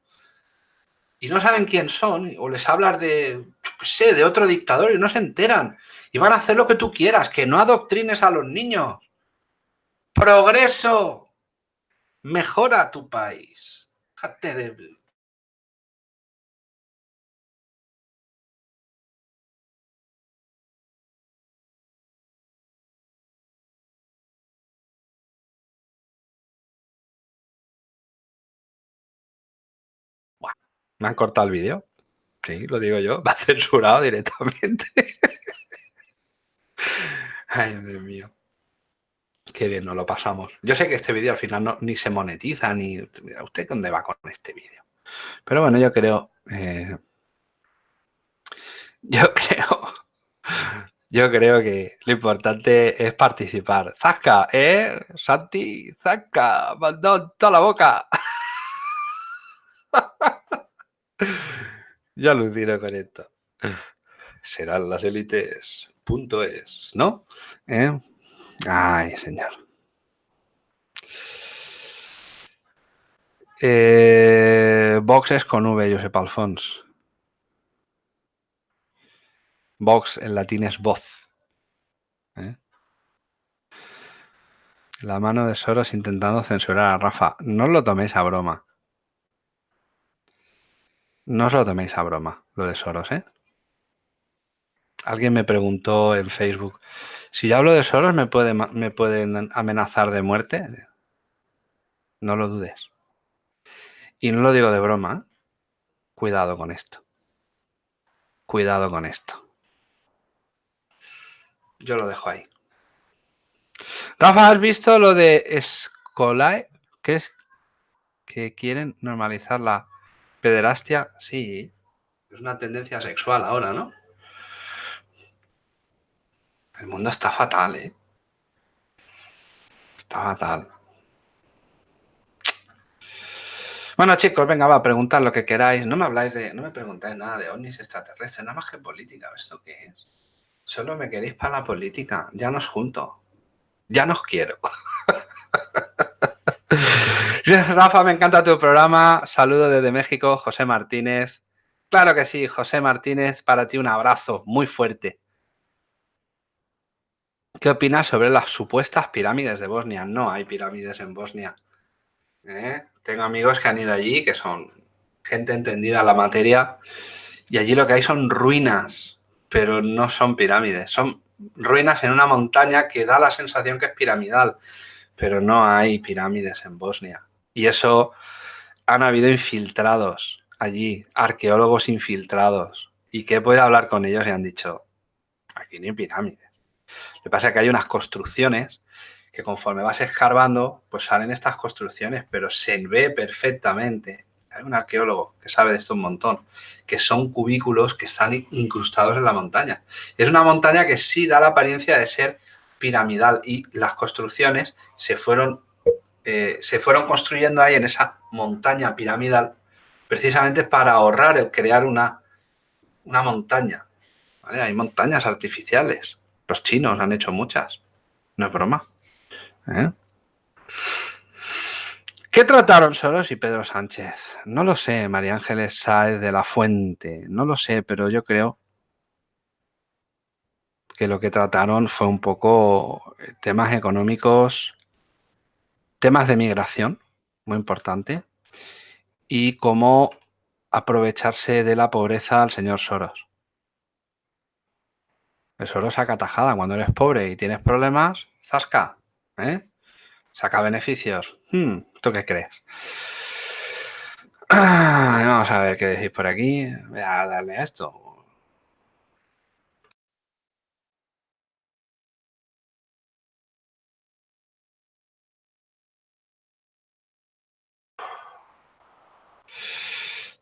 y no saben quién son, o les hablas de, sé, de otro dictador y no se enteran. Y van a hacer lo que tú quieras, que no adoctrines a los niños. Progreso. Mejora tu país. Me han cortado el vídeo. Sí, lo digo yo. Va censurado directamente. Ay, Dios mío. Qué bien nos lo pasamos. Yo sé que este vídeo al final ni se monetiza, ni... ¿Usted dónde va con este vídeo? Pero bueno, yo creo... Eh, yo creo... Yo creo que lo importante es participar. ¡Zasca! ¿Eh? Santi, ¡Zasca! ¡Mandó toda la boca! yo alucino con esto. Serán las élites. Punto es, ¿no? ¿Eh? Ay, señor. Eh, Vox es con V, Josep Alfons. Vox en latín es voz. ¿eh? La mano de Soros intentando censurar a Rafa. No os lo toméis a broma. No os lo toméis a broma, lo de Soros, ¿eh? Alguien me preguntó en Facebook, si yo hablo de Soros, ¿me, puede, ¿me pueden amenazar de muerte? No lo dudes. Y no lo digo de broma. ¿eh? Cuidado con esto. Cuidado con esto. Yo lo dejo ahí. Rafa, ¿has visto lo de Escolae? ¿Qué es? Que quieren normalizar la pederastia. Sí. Es una tendencia sexual ahora, ¿no? El mundo está fatal, ¿eh? Está fatal. Bueno, chicos, venga, va, a preguntar lo que queráis. No me habláis de, no me preguntáis nada de ovnis extraterrestres, nada más que política. ¿Esto qué es? Solo me queréis para la política. Ya nos junto. Ya nos quiero. Rafa, me encanta tu programa. Saludo desde México, José Martínez. Claro que sí, José Martínez, para ti un abrazo muy fuerte. ¿Qué opinas sobre las supuestas pirámides de Bosnia? No hay pirámides en Bosnia. ¿Eh? Tengo amigos que han ido allí, que son gente entendida en la materia, y allí lo que hay son ruinas, pero no son pirámides. Son ruinas en una montaña que da la sensación que es piramidal, pero no hay pirámides en Bosnia. Y eso han habido infiltrados allí, arqueólogos infiltrados, y que puede hablar con ellos y han dicho, aquí no hay pirámides. Lo que pasa es que hay unas construcciones que conforme vas escarbando, pues salen estas construcciones, pero se ve perfectamente. Hay un arqueólogo que sabe de esto un montón, que son cubículos que están incrustados en la montaña. Es una montaña que sí da la apariencia de ser piramidal y las construcciones se fueron, eh, se fueron construyendo ahí en esa montaña piramidal precisamente para ahorrar el crear una, una montaña. Hay montañas artificiales. Los chinos han hecho muchas. No es broma. ¿Eh? ¿Qué trataron Soros y Pedro Sánchez? No lo sé, María Ángeles Sáez de la Fuente. No lo sé, pero yo creo que lo que trataron fue un poco eh, temas económicos, temas de migración, muy importante, y cómo aprovecharse de la pobreza al señor Soros. Eso saca tajada. Cuando eres pobre y tienes problemas, zasca. ¿eh? Saca beneficios. Hmm, ¿Tú qué crees? vamos a ver qué decís por aquí. Voy a darle a esto.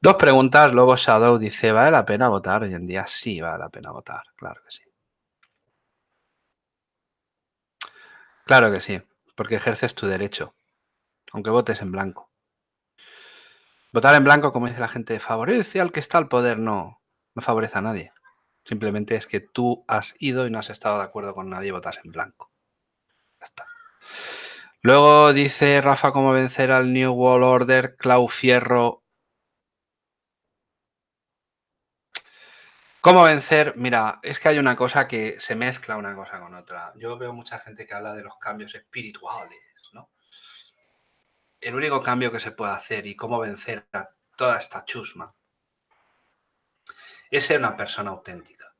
Dos preguntas. Lobo Shadow dice, ¿vale la pena votar hoy en día? Sí, vale la pena votar. Claro que sí. Claro que sí, porque ejerces tu derecho, aunque votes en blanco. Votar en blanco, como dice la gente, favorece al que está al poder. No, no favorece a nadie. Simplemente es que tú has ido y no has estado de acuerdo con nadie y votas en blanco. Ya está. Luego dice Rafa cómo vencer al New World Order, Clau Fierro ¿Cómo vencer? Mira, es que hay una cosa que se mezcla una cosa con otra. Yo veo mucha gente que habla de los cambios espirituales, ¿no? El único cambio que se puede hacer y cómo vencer a toda esta chusma es ser una persona auténtica,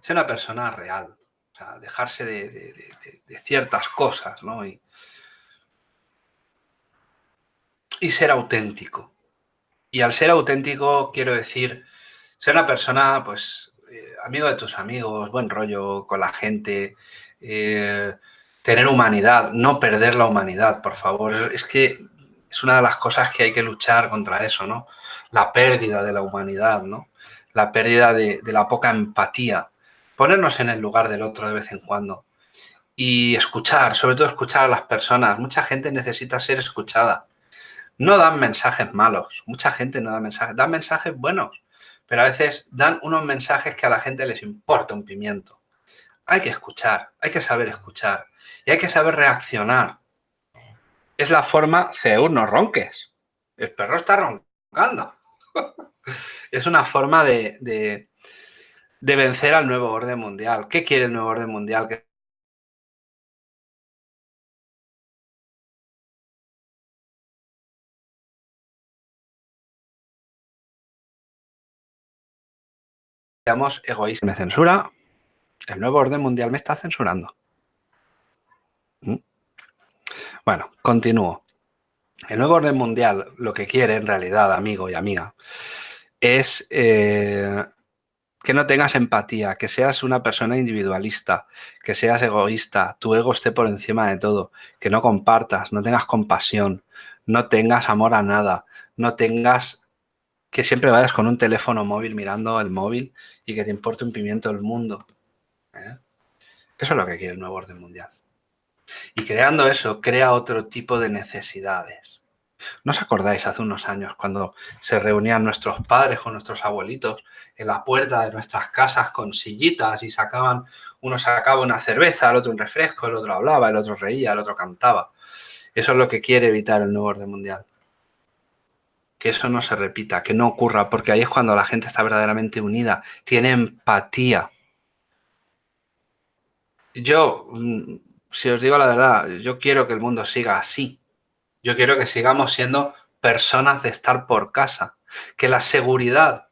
ser una persona real, o sea, dejarse de, ciertas cosas, ¿no? Y, ser auténtico. Y al ser auténtico quiero decir ser una persona, pues, eh, amigo de tus amigos, buen rollo con la gente, eh, tener humanidad, no perder la humanidad, por favor. Es que es una de las cosas que hay que luchar contra eso, ¿no? La pérdida de la humanidad, ¿no? La pérdida de, de la poca empatía. Ponernos en el lugar del otro de vez en cuando. Y escuchar, sobre todo escuchar a las personas. Mucha gente necesita ser escuchada. No dan mensajes malos. Mucha gente no da mensajes. Dan mensajes buenos. Pero a veces dan unos mensajes que a la gente les importa un pimiento. Hay que escuchar, hay que saber escuchar y hay que saber reaccionar. Es la forma, Zeus, no ronques. El perro está roncando. es una forma de, de, de vencer al nuevo orden mundial. ¿Qué quiere el nuevo orden mundial? Que seamos. Me censura. El nuevo orden mundial me está censurando. ¿Mm? Bueno, continúo. El nuevo orden mundial lo que quiere en realidad, amigo y amiga, es eh, que no tengas empatía, que seas una persona individualista, que seas egoísta, tu ego esté por encima de todo, que no compartas, no tengas compasión, no tengas amor a nada, no tengas que siempre vayas con un teléfono móvil mirando el móvil y que te importe un pimiento el mundo. ¿eh? Eso es lo que quiere el nuevo orden mundial. Y creando eso, crea otro tipo de necesidades. ¿No os acordáis hace unos años cuando se reunían nuestros padres con nuestros abuelitos en la puerta de nuestras casas con sillitas y sacaban, uno sacaba una cerveza, el otro un refresco, el otro hablaba, el otro reía, el otro cantaba? Eso es lo que quiere evitar el nuevo orden mundial. Que eso no se repita, que no ocurra, porque ahí es cuando la gente está verdaderamente unida, tiene empatía. Yo mm, si os digo la verdad, yo quiero que el mundo siga así. Yo quiero que sigamos siendo personas de estar por casa. Que la seguridad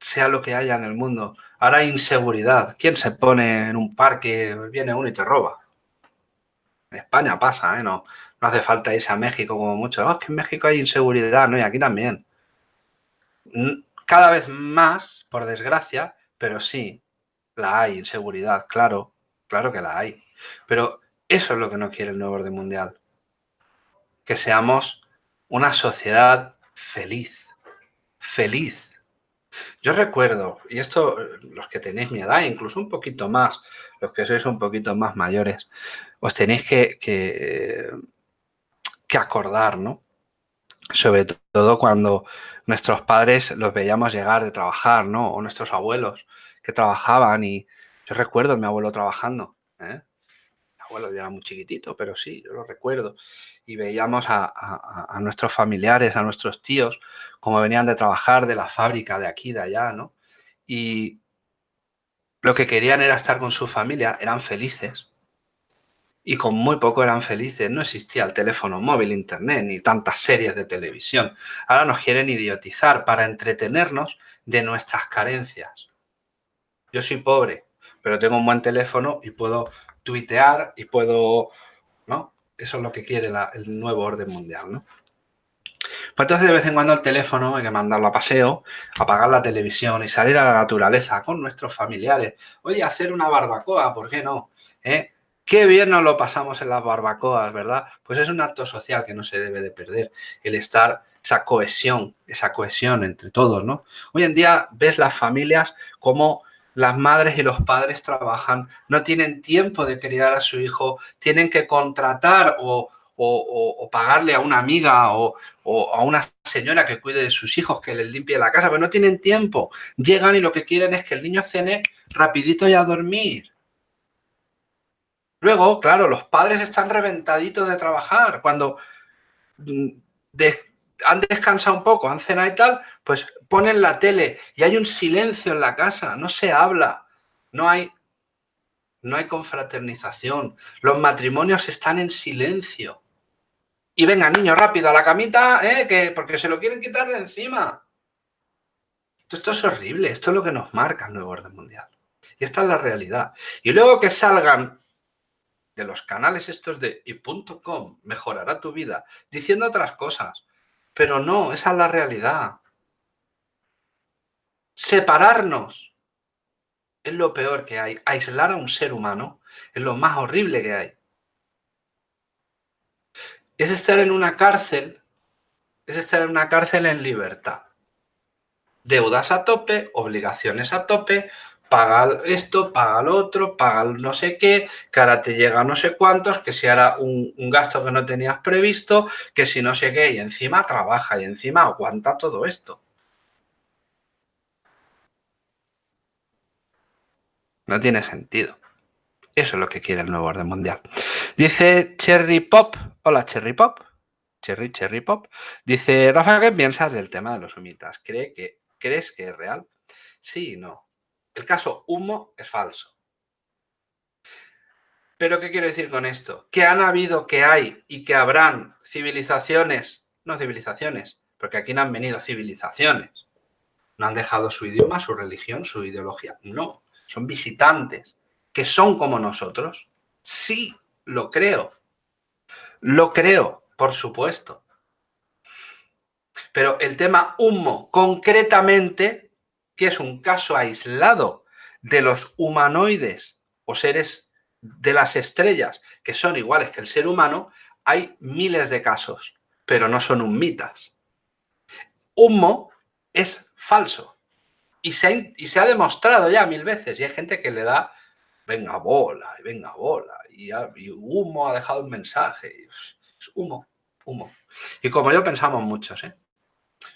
sea lo que haya en el mundo. Ahora hay inseguridad. ¿Quién se pone en un parque, viene uno y te roba? España pasa, ¿eh? No, no hace falta irse a México como mucho. Oh, es que en México hay inseguridad, ¿no? Y aquí también. Cada vez más, por desgracia, pero sí, la hay, inseguridad, claro. Claro que la hay. Pero eso es lo que no quiere el nuevo orden mundial. Que seamos una sociedad feliz. Feliz. Yo recuerdo, y esto los que tenéis mi edad, incluso un poquito más, los que sois un poquito más mayores, os tenéis que, que, que acordar, ¿no? Sobre todo cuando nuestros padres los veíamos llegar de trabajar, ¿no? O nuestros abuelos que trabajaban y, yo recuerdo a mi abuelo trabajando. ¿eh? Abuelo ya era muy chiquitito, pero sí, yo lo recuerdo. Y veíamos a, nuestros familiares, a nuestros tíos, como venían de trabajar de la fábrica de aquí, de allá, ¿no? Y lo que querían era estar con su familia, eran felices. Y con muy poco eran felices. No existía el teléfono móvil, internet, ni tantas series de televisión. Ahora nos quieren idiotizar para entretenernos de nuestras carencias. Yo soy pobre, pero tengo un buen teléfono y puedo tuitear y puedo, ¿no? Eso es lo que quiere el nuevo orden mundial, ¿no? Pues entonces de vez en cuando el teléfono hay que mandarlo a paseo, apagar la televisión y salir a la naturaleza con nuestros familiares. Oye, hacer una barbacoa, ¿por qué no? ¿Eh? Qué bien nos lo pasamos en las barbacoas, ¿verdad? Pues es un acto social que no se debe de perder, el estar, esa cohesión, esa cohesión entre todos, ¿no? Hoy en día ves las familias como las madres y los padres trabajan, no tienen tiempo de criar a su hijo, tienen que contratar o, pagarle a una amiga o, a una señora que cuide de sus hijos, que les limpie la casa, pero no tienen tiempo. Llegan y lo que quieren es que el niño cene rapidito y a dormir. Luego, claro, los padres están reventaditos de trabajar. Cuando mm, han descansado un poco, han cenado y tal, pues ponen la tele y hay un silencio en la casa, no se habla, no hay, no hay confraternización, los matrimonios están en silencio. Y venga, niño, rápido, a la camita, ¿eh? que, porque se lo quieren quitar de encima. Esto es horrible, esto es lo que nos marca el nuevo orden mundial. Y esta es la realidad. Y luego que salgan de los canales estos de y.com, mejorará tu vida, diciendo otras cosas. Pero no, esa es la realidad. Separarnos es lo peor que hay. Aislar a un ser humano es lo más horrible que hay. Es estar en una cárcel, es estar en una cárcel en libertad. Deudas a tope, obligaciones a tope, paga esto, paga lo otro, paga no sé qué, que ahora te llega no sé cuántos, que si ahora un, un, gasto que no tenías previsto, que si no sé qué, y encima trabaja y encima aguanta todo esto. No tiene sentido. Eso es lo que quiere el nuevo orden mundial. Dice Cherry Pop. Hola, Cherry Pop. Cherry, Cherry Pop. Dice, Rafa, ¿qué piensas del tema de los humitas? ¿Cree que, ¿Crees que es real? Sí y no. El caso humo es falso. ¿Pero qué quiero decir con esto? Que han habido, que hay y que habrán civilizaciones, no civilizaciones, porque aquí no han venido civilizaciones. No han dejado su idioma, su religión, su ideología. No son visitantes, que son como nosotros. Sí, lo creo. Lo creo, por supuesto. Pero el tema humo, concretamente, que es un caso aislado de los humanoides o seres de las estrellas que son iguales que el ser humano, hay miles de casos, pero no son humitas. Humo es falso. Y se, ha, demostrado ya mil veces. Y hay gente que le da, venga bola, y venga bola. Y, humo ha dejado un mensaje. Es humo, humo. Y como yo pensamos muchos, ¿eh?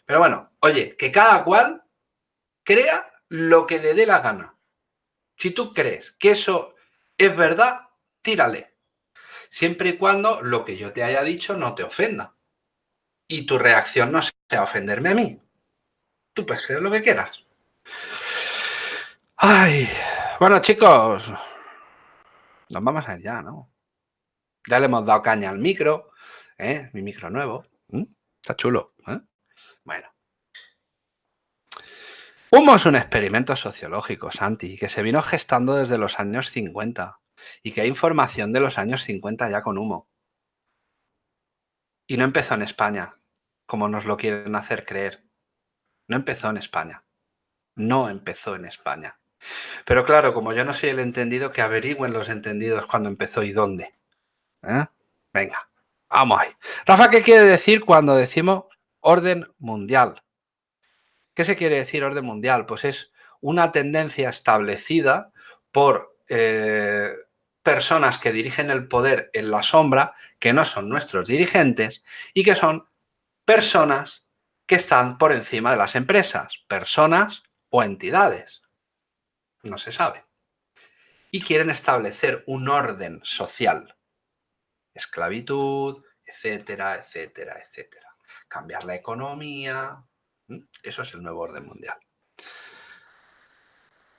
Pero bueno, oye, que cada cual crea lo que le dé la gana. Si tú crees que eso es verdad, tírale. Siempre y cuando lo que yo te haya dicho no te ofenda. Y tu reacción no sea ofenderme a mí. Tú puedes creer lo que quieras. Ay, bueno chicos, nos vamos a ir ya, ¿no? Ya le hemos dado caña al micro, ¿eh? Mi micro nuevo. Está chulo, ¿eh? Bueno. Humo es un experimento sociológico, Santi, que se vino gestando desde los años 50 y que hay información de los años 50 ya con humo. Y no empezó en España, como nos lo quieren hacer creer. No empezó en España. No empezó en España. Pero claro, como yo no soy el entendido, que averigüen los entendidos cuándo empezó y dónde. ¿Eh? Venga, vamos ahí. Rafa, ¿qué quiere decir cuando decimos orden mundial? ¿Qué se quiere decir orden mundial? Pues es una tendencia establecida por eh, personas que dirigen el poder en la sombra, que no son nuestros dirigentes y que son personas que están por encima de las empresas, personas o entidades no se sabe. Y quieren establecer un orden social. Esclavitud, etcétera, etcétera, etcétera. Cambiar la economía. Eso es el nuevo orden mundial.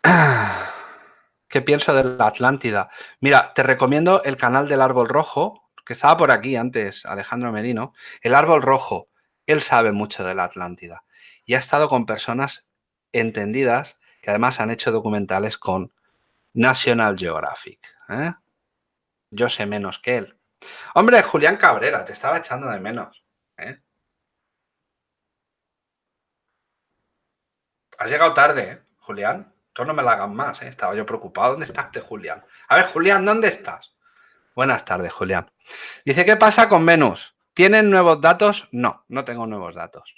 ¿Qué pienso de la Atlántida? Mira, te recomiendo el canal del Árbol Rojo, que estaba por aquí antes, Alejandro Merino. El Árbol Rojo, él sabe mucho de la Atlántida y ha estado con personas entendidas que además han hecho documentales con National Geographic. ¿eh? Yo sé menos que él. Hombre, Julián Cabrera, te estaba echando de menos. ¿eh? Has llegado tarde, ¿eh? Julián. Tú no me la hagas más, estaba yo preocupado. ¿Dónde estás, Julián? A ver, Julián, ¿dónde estás? Buenas tardes, Julián. Dice, ¿qué pasa con Venus? ¿Tienen nuevos datos? No, no tengo nuevos datos.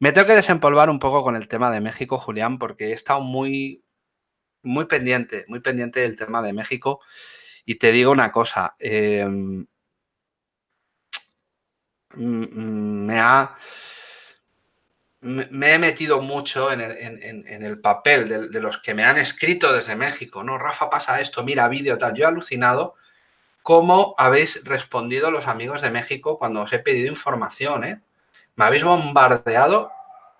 Me tengo que desempolvar un poco con el tema de México, Julián, porque he estado muy, muy pendiente, muy pendiente del tema de México. Y te digo una cosa, em, me ha... Me he metido mucho en el, papel de, los que me han escrito desde México, ¿no? Rafa, pasa esto, mira vídeo, tal. Yo he alucinado cómo habéis respondido los amigos de México cuando os he pedido información, ¿eh? Me habéis bombardeado,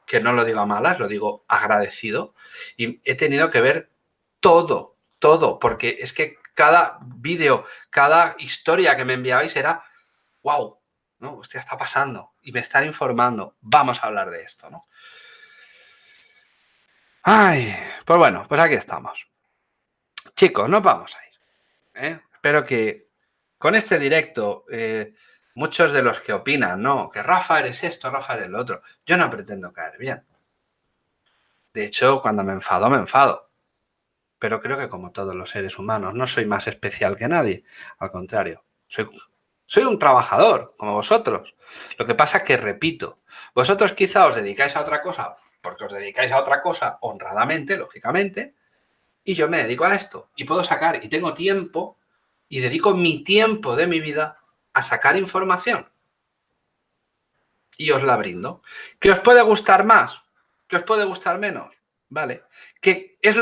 que no lo digo a malas, lo digo agradecido, y he tenido que ver todo, todo, porque es que cada vídeo, cada historia que me enviabais era, wow, ¿no? Hostia, está pasando y me están informando, vamos a hablar de esto, ¿no? Ay, pues bueno, pues aquí estamos. Chicos, nos vamos a ir. ¿eh? Espero que con este directo eh, muchos de los que opinan, no, que Rafa eres esto, Rafa eres el otro. Yo no pretendo caer bien. De hecho, cuando me enfado, me enfado. pero creo que como todos los seres humanos, no soy más especial que nadie, al contrario, soy, soy un trabajador como vosotros. Lo que pasa es que, repito, vosotros quizá os dedicáis a otra cosa porque os dedicáis a otra cosa honradamente, lógicamente, y yo me dedico a esto y puedo sacar y tengo tiempo y dedico mi tiempo de mi vida a sacar información y os la brindo. ¿Que os puede gustar más? ¿Que os puede gustar menos? Vale. ¿Que es,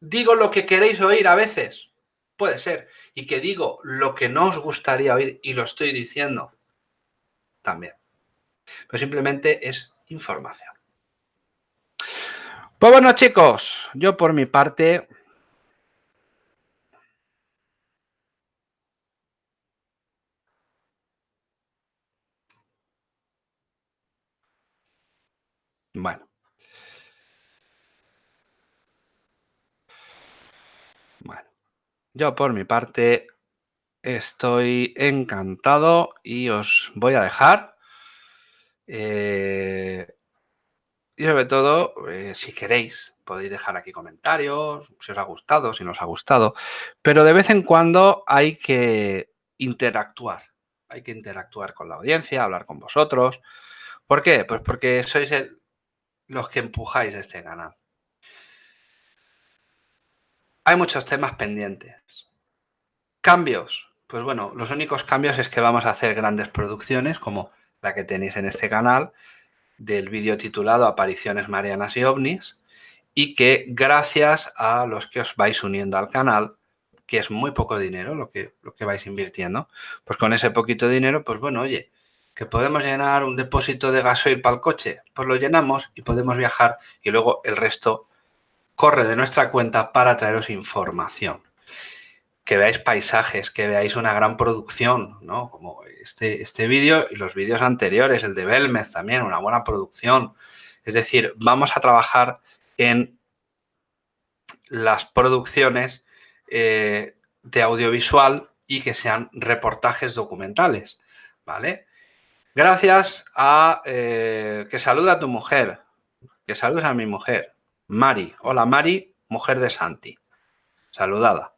digo lo que queréis oír a veces? Puede ser. Y que digo lo que no os gustaría oír y lo estoy diciendo también. Pero simplemente es información. Pues bueno, chicos, yo por mi parte Bueno. Yo por mi parte estoy encantado y os voy a dejar. Eh, y sobre todo, eh, si queréis, podéis dejar aquí comentarios, si os ha gustado, si no os ha gustado. Pero de vez en cuando hay que interactuar. Hay que interactuar con la audiencia, hablar con vosotros. ¿Por qué? Pues porque sois los que empujáis este canal. Hay muchos temas pendientes. Cambios. Pues bueno, los únicos cambios es que vamos a hacer grandes producciones como la que tenéis en este canal del vídeo titulado Apariciones Marianas y OVNIs y que gracias a los que os vais uniendo al canal, que es muy poco dinero lo que, lo que vais invirtiendo, pues con ese poquito dinero, pues bueno, oye, que podemos llenar un depósito de gasoil para el coche, pues lo llenamos y podemos viajar y luego el resto corre de nuestra cuenta para traeros información. Que veáis paisajes, que veáis una gran producción, ¿no? Como este, este vídeo y los vídeos anteriores, el de Belmez también, una buena producción. Es decir, vamos a trabajar en las producciones eh, de audiovisual y que sean reportajes documentales, ¿vale? Gracias a eh, que saluda a tu mujer, que saludes a mi mujer, Mari. Hola Mari, mujer de Santi. Saludada.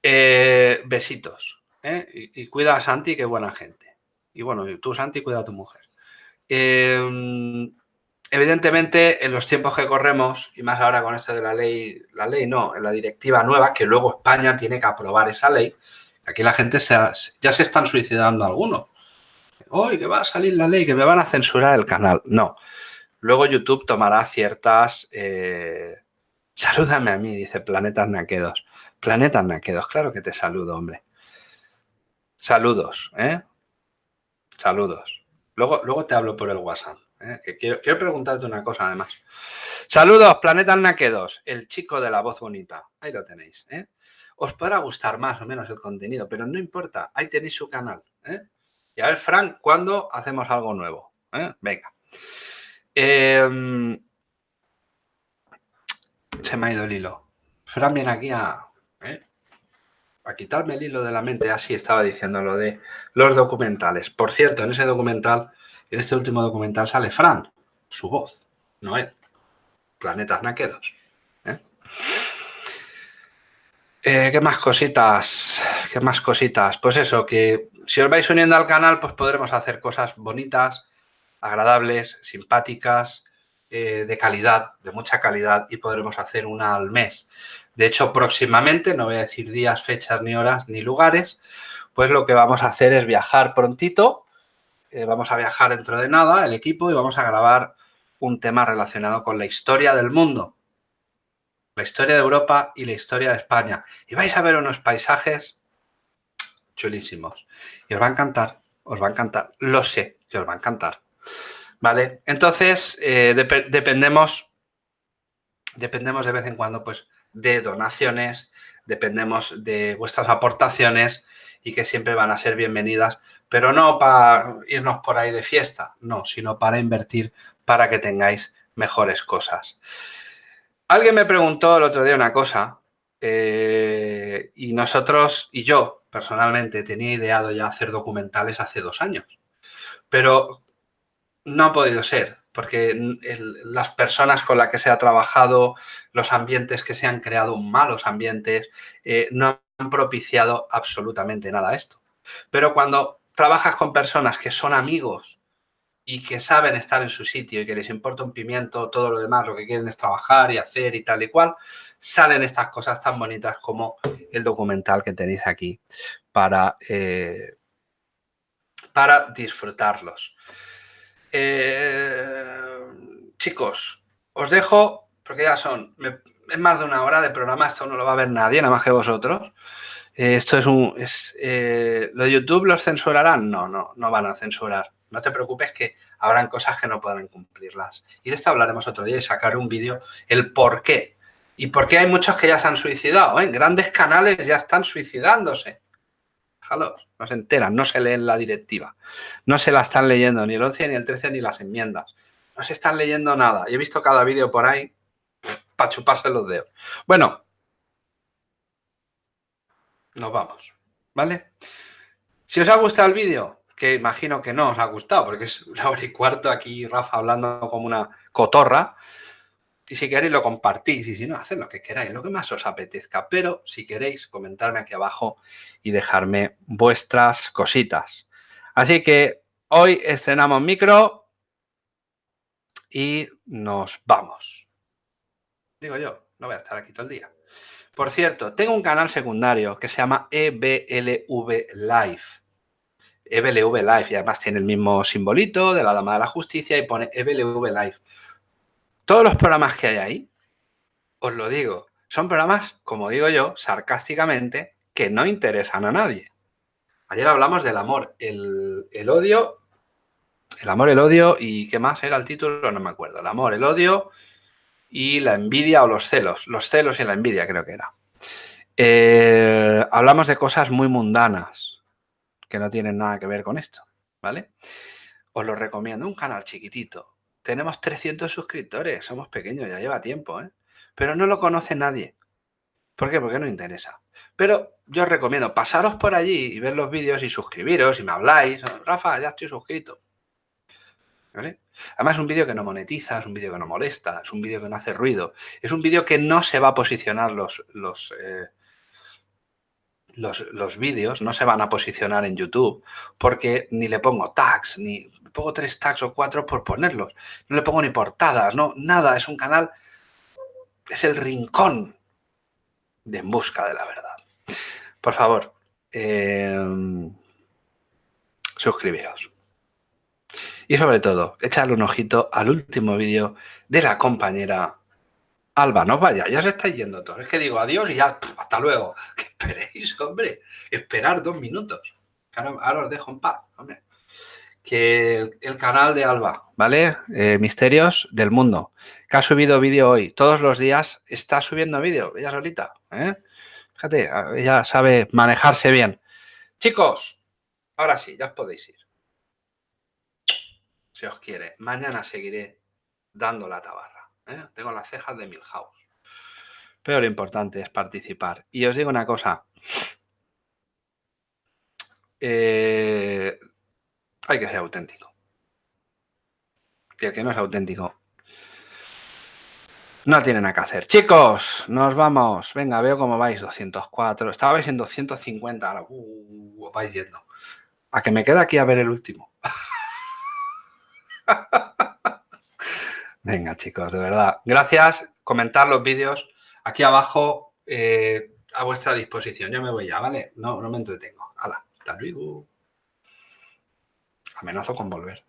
Eh, besitos. ¿eh? Y, cuida a Santi, que buena gente. Y bueno, tú Santi, cuida a tu mujer. Em, evidentemente, en los tiempos que corremos, y más ahora con esto de la ley, la ley no, en la directiva nueva, que luego España tiene que aprobar esa ley, aquí la gente ya se están suicidando algunos hoy que va a salir la ley, que me van a censurar el canal. No. Luego YouTube tomará ciertas... Eh, salúdame a mí, dice Planetas Naquedos. Planetas Naquedos, claro que te saludo, hombre. Saludos, ¿eh? Saludos. Luego, luego te hablo por el WhatsApp. ¿eh? quiero, quiero, preguntarte una cosa, además. Saludos, Planetas Naquedos, el chico de la voz bonita. Ahí lo tenéis, ¿eh? Os podrá gustar más o menos el contenido, pero no importa. Ahí tenéis su canal, ¿eh? Y a ver, Frank, ¿cuándo hacemos algo nuevo? Venga. Em, se me ha ido el hilo. Fran viene aquí a, ¿eh? a quitarme el hilo de la mente. Así estaba diciendo lo de los documentales. Por cierto, en ese documental, en este último documental sale Fran, su voz, no él. Planetas naquedos. ¿eh? ¿Qué más cositas? ¿Qué más cositas? Pues eso, que si os vais uniendo al canal, pues podremos hacer cosas bonitas, agradables, simpáticas, eh, de calidad, de mucha calidad y podremos hacer una al mes. De hecho, próximamente, no voy a decir días, fechas, ni horas, ni lugares, pues lo que vamos a hacer es viajar prontito. Eh, vamos a viajar dentro de nada, el equipo, y vamos a grabar un tema relacionado con la historia del mundo, la historia de Europa y la historia de España. Y vais a ver unos paisajes chulísimos. Y os va a encantar, os va a encantar. Lo sé que os va a encantar. ¿Vale? Entonces, eh, dependemos, dependemos de vez en cuando pues, de donaciones, dependemos de vuestras aportaciones y que siempre van a ser bienvenidas, pero no para irnos por ahí de fiesta, no, sino para invertir para que tengáis mejores cosas. Alguien me preguntó el otro día una cosa eh, y nosotros, y yo personalmente tenía ideado ya hacer documentales hace dos años, pero no ha podido ser. porque las personas con las que se ha trabajado, los ambientes que se han creado, malos ambientes, eh, no han propiciado absolutamente nada a esto. Pero cuando trabajas con personas que son amigos y que saben estar en su sitio y que les importa un pimiento, todo lo demás, lo que quieren es trabajar y hacer y tal y cual, salen estas cosas tan bonitas como el documental que tenéis aquí para, eh, para disfrutarlos. Eh, chicos, os dejo, porque ya son, es más de una hora de programa, esto no lo va a ver nadie, nada más que vosotros. Eh, esto es un... Es, eh, ¿Lo de YouTube los censurarán? No, no, no van a censurar. No te preocupes que habrán cosas que no podrán cumplirlas. Y de esto hablaremos otro día y sacaré un vídeo, el por qué. Y por qué hay muchos que ya se han suicidado. ¿eh? Grandes canales ya están suicidándose. Déjalos, no se enteran, no se leen la directiva. No se la están leyendo ni el 11, ni el 13, ni las enmiendas. No se están leyendo nada. Y he visto cada vídeo por ahí para chuparse los dedos. Bueno, nos vamos, ¿vale? Si os ha gustado el vídeo, que imagino que no os ha gustado, porque es la hora y cuarto aquí Rafa hablando como una cotorra, y si queréis lo compartís, y si no, haced lo que queráis, lo que más os apetezca, pero si queréis, comentarme aquí abajo y dejarme vuestras cositas. Así que hoy estrenamos micro y nos vamos. Digo yo, no voy a estar aquí todo el día. Por cierto, tengo un canal secundario que se llama EBLV Live. EBLV Live y además tiene el mismo simbolito de la Dama de la Justicia y pone EBLV Live. Todos los programas que hay ahí, os lo digo, son programas, como digo yo, sarcásticamente, que no interesan a nadie. Ayer hablamos del amor, el, el odio, el amor, el odio y ¿qué más era el título? No me acuerdo. El amor, el odio y la envidia o los celos. Los celos y la envidia creo que era. Eh, hablamos de cosas muy mundanas que no tienen nada que ver con esto, ¿vale? Os lo recomiendo, un canal chiquitito. Tenemos 300 suscriptores, somos pequeños, ya lleva tiempo, ¿eh? Pero no lo conoce nadie. ¿Por qué? Porque no interesa. Pero yo os recomiendo pasaros por allí y ver los vídeos y suscribiros y me habláis. Rafa, ya estoy suscrito. Además es un vídeo que no monetiza, es un vídeo que no molesta, es un vídeo que no hace ruido, es un vídeo que no se va a posicionar los, los, eh, los, vídeos, no se van a posicionar en YouTube porque ni le pongo tags, ni pongo tres tags o cuatro por ponerlos, no le pongo ni portadas, no, nada, es un canal, es el rincón de En Busca de la Verdad. Por favor, eh, suscribiros. Y sobre todo, echarle un ojito al último vídeo de la compañera Alba. No vaya, ya se estáis yendo todos. Es que digo adiós y ya, hasta luego. Que esperéis, hombre. Esperar dos minutos. Ahora, os dejo en paz, hombre. Que el, canal de Alba, ¿vale? Eh, Misterios del Mundo, que ha subido vídeo hoy. Todos los días está subiendo vídeo, ella solita. ¿eh? Fíjate, ella sabe manejarse bien. Chicos, ahora sí, ya os podéis ir si os quiere. Mañana seguiré dando la tabarra. ¿eh? Tengo las cejas de Milhouse. Pero lo importante es participar. Y os digo una cosa. Eh, hay que ser auténtico. Y el que no es auténtico no tiene nada que hacer. Chicos, nos vamos. Venga, veo cómo vais. 204. Estabais en 250. Ahora uh, vais yendo. A que me queda aquí a ver el último. Venga, chicos, de verdad. Gracias. Comentar los vídeos aquí abajo eh, a vuestra disposición. Yo me voy ya, ¿vale? No, no me entretengo. Hala, hasta luego. Amenazo con volver.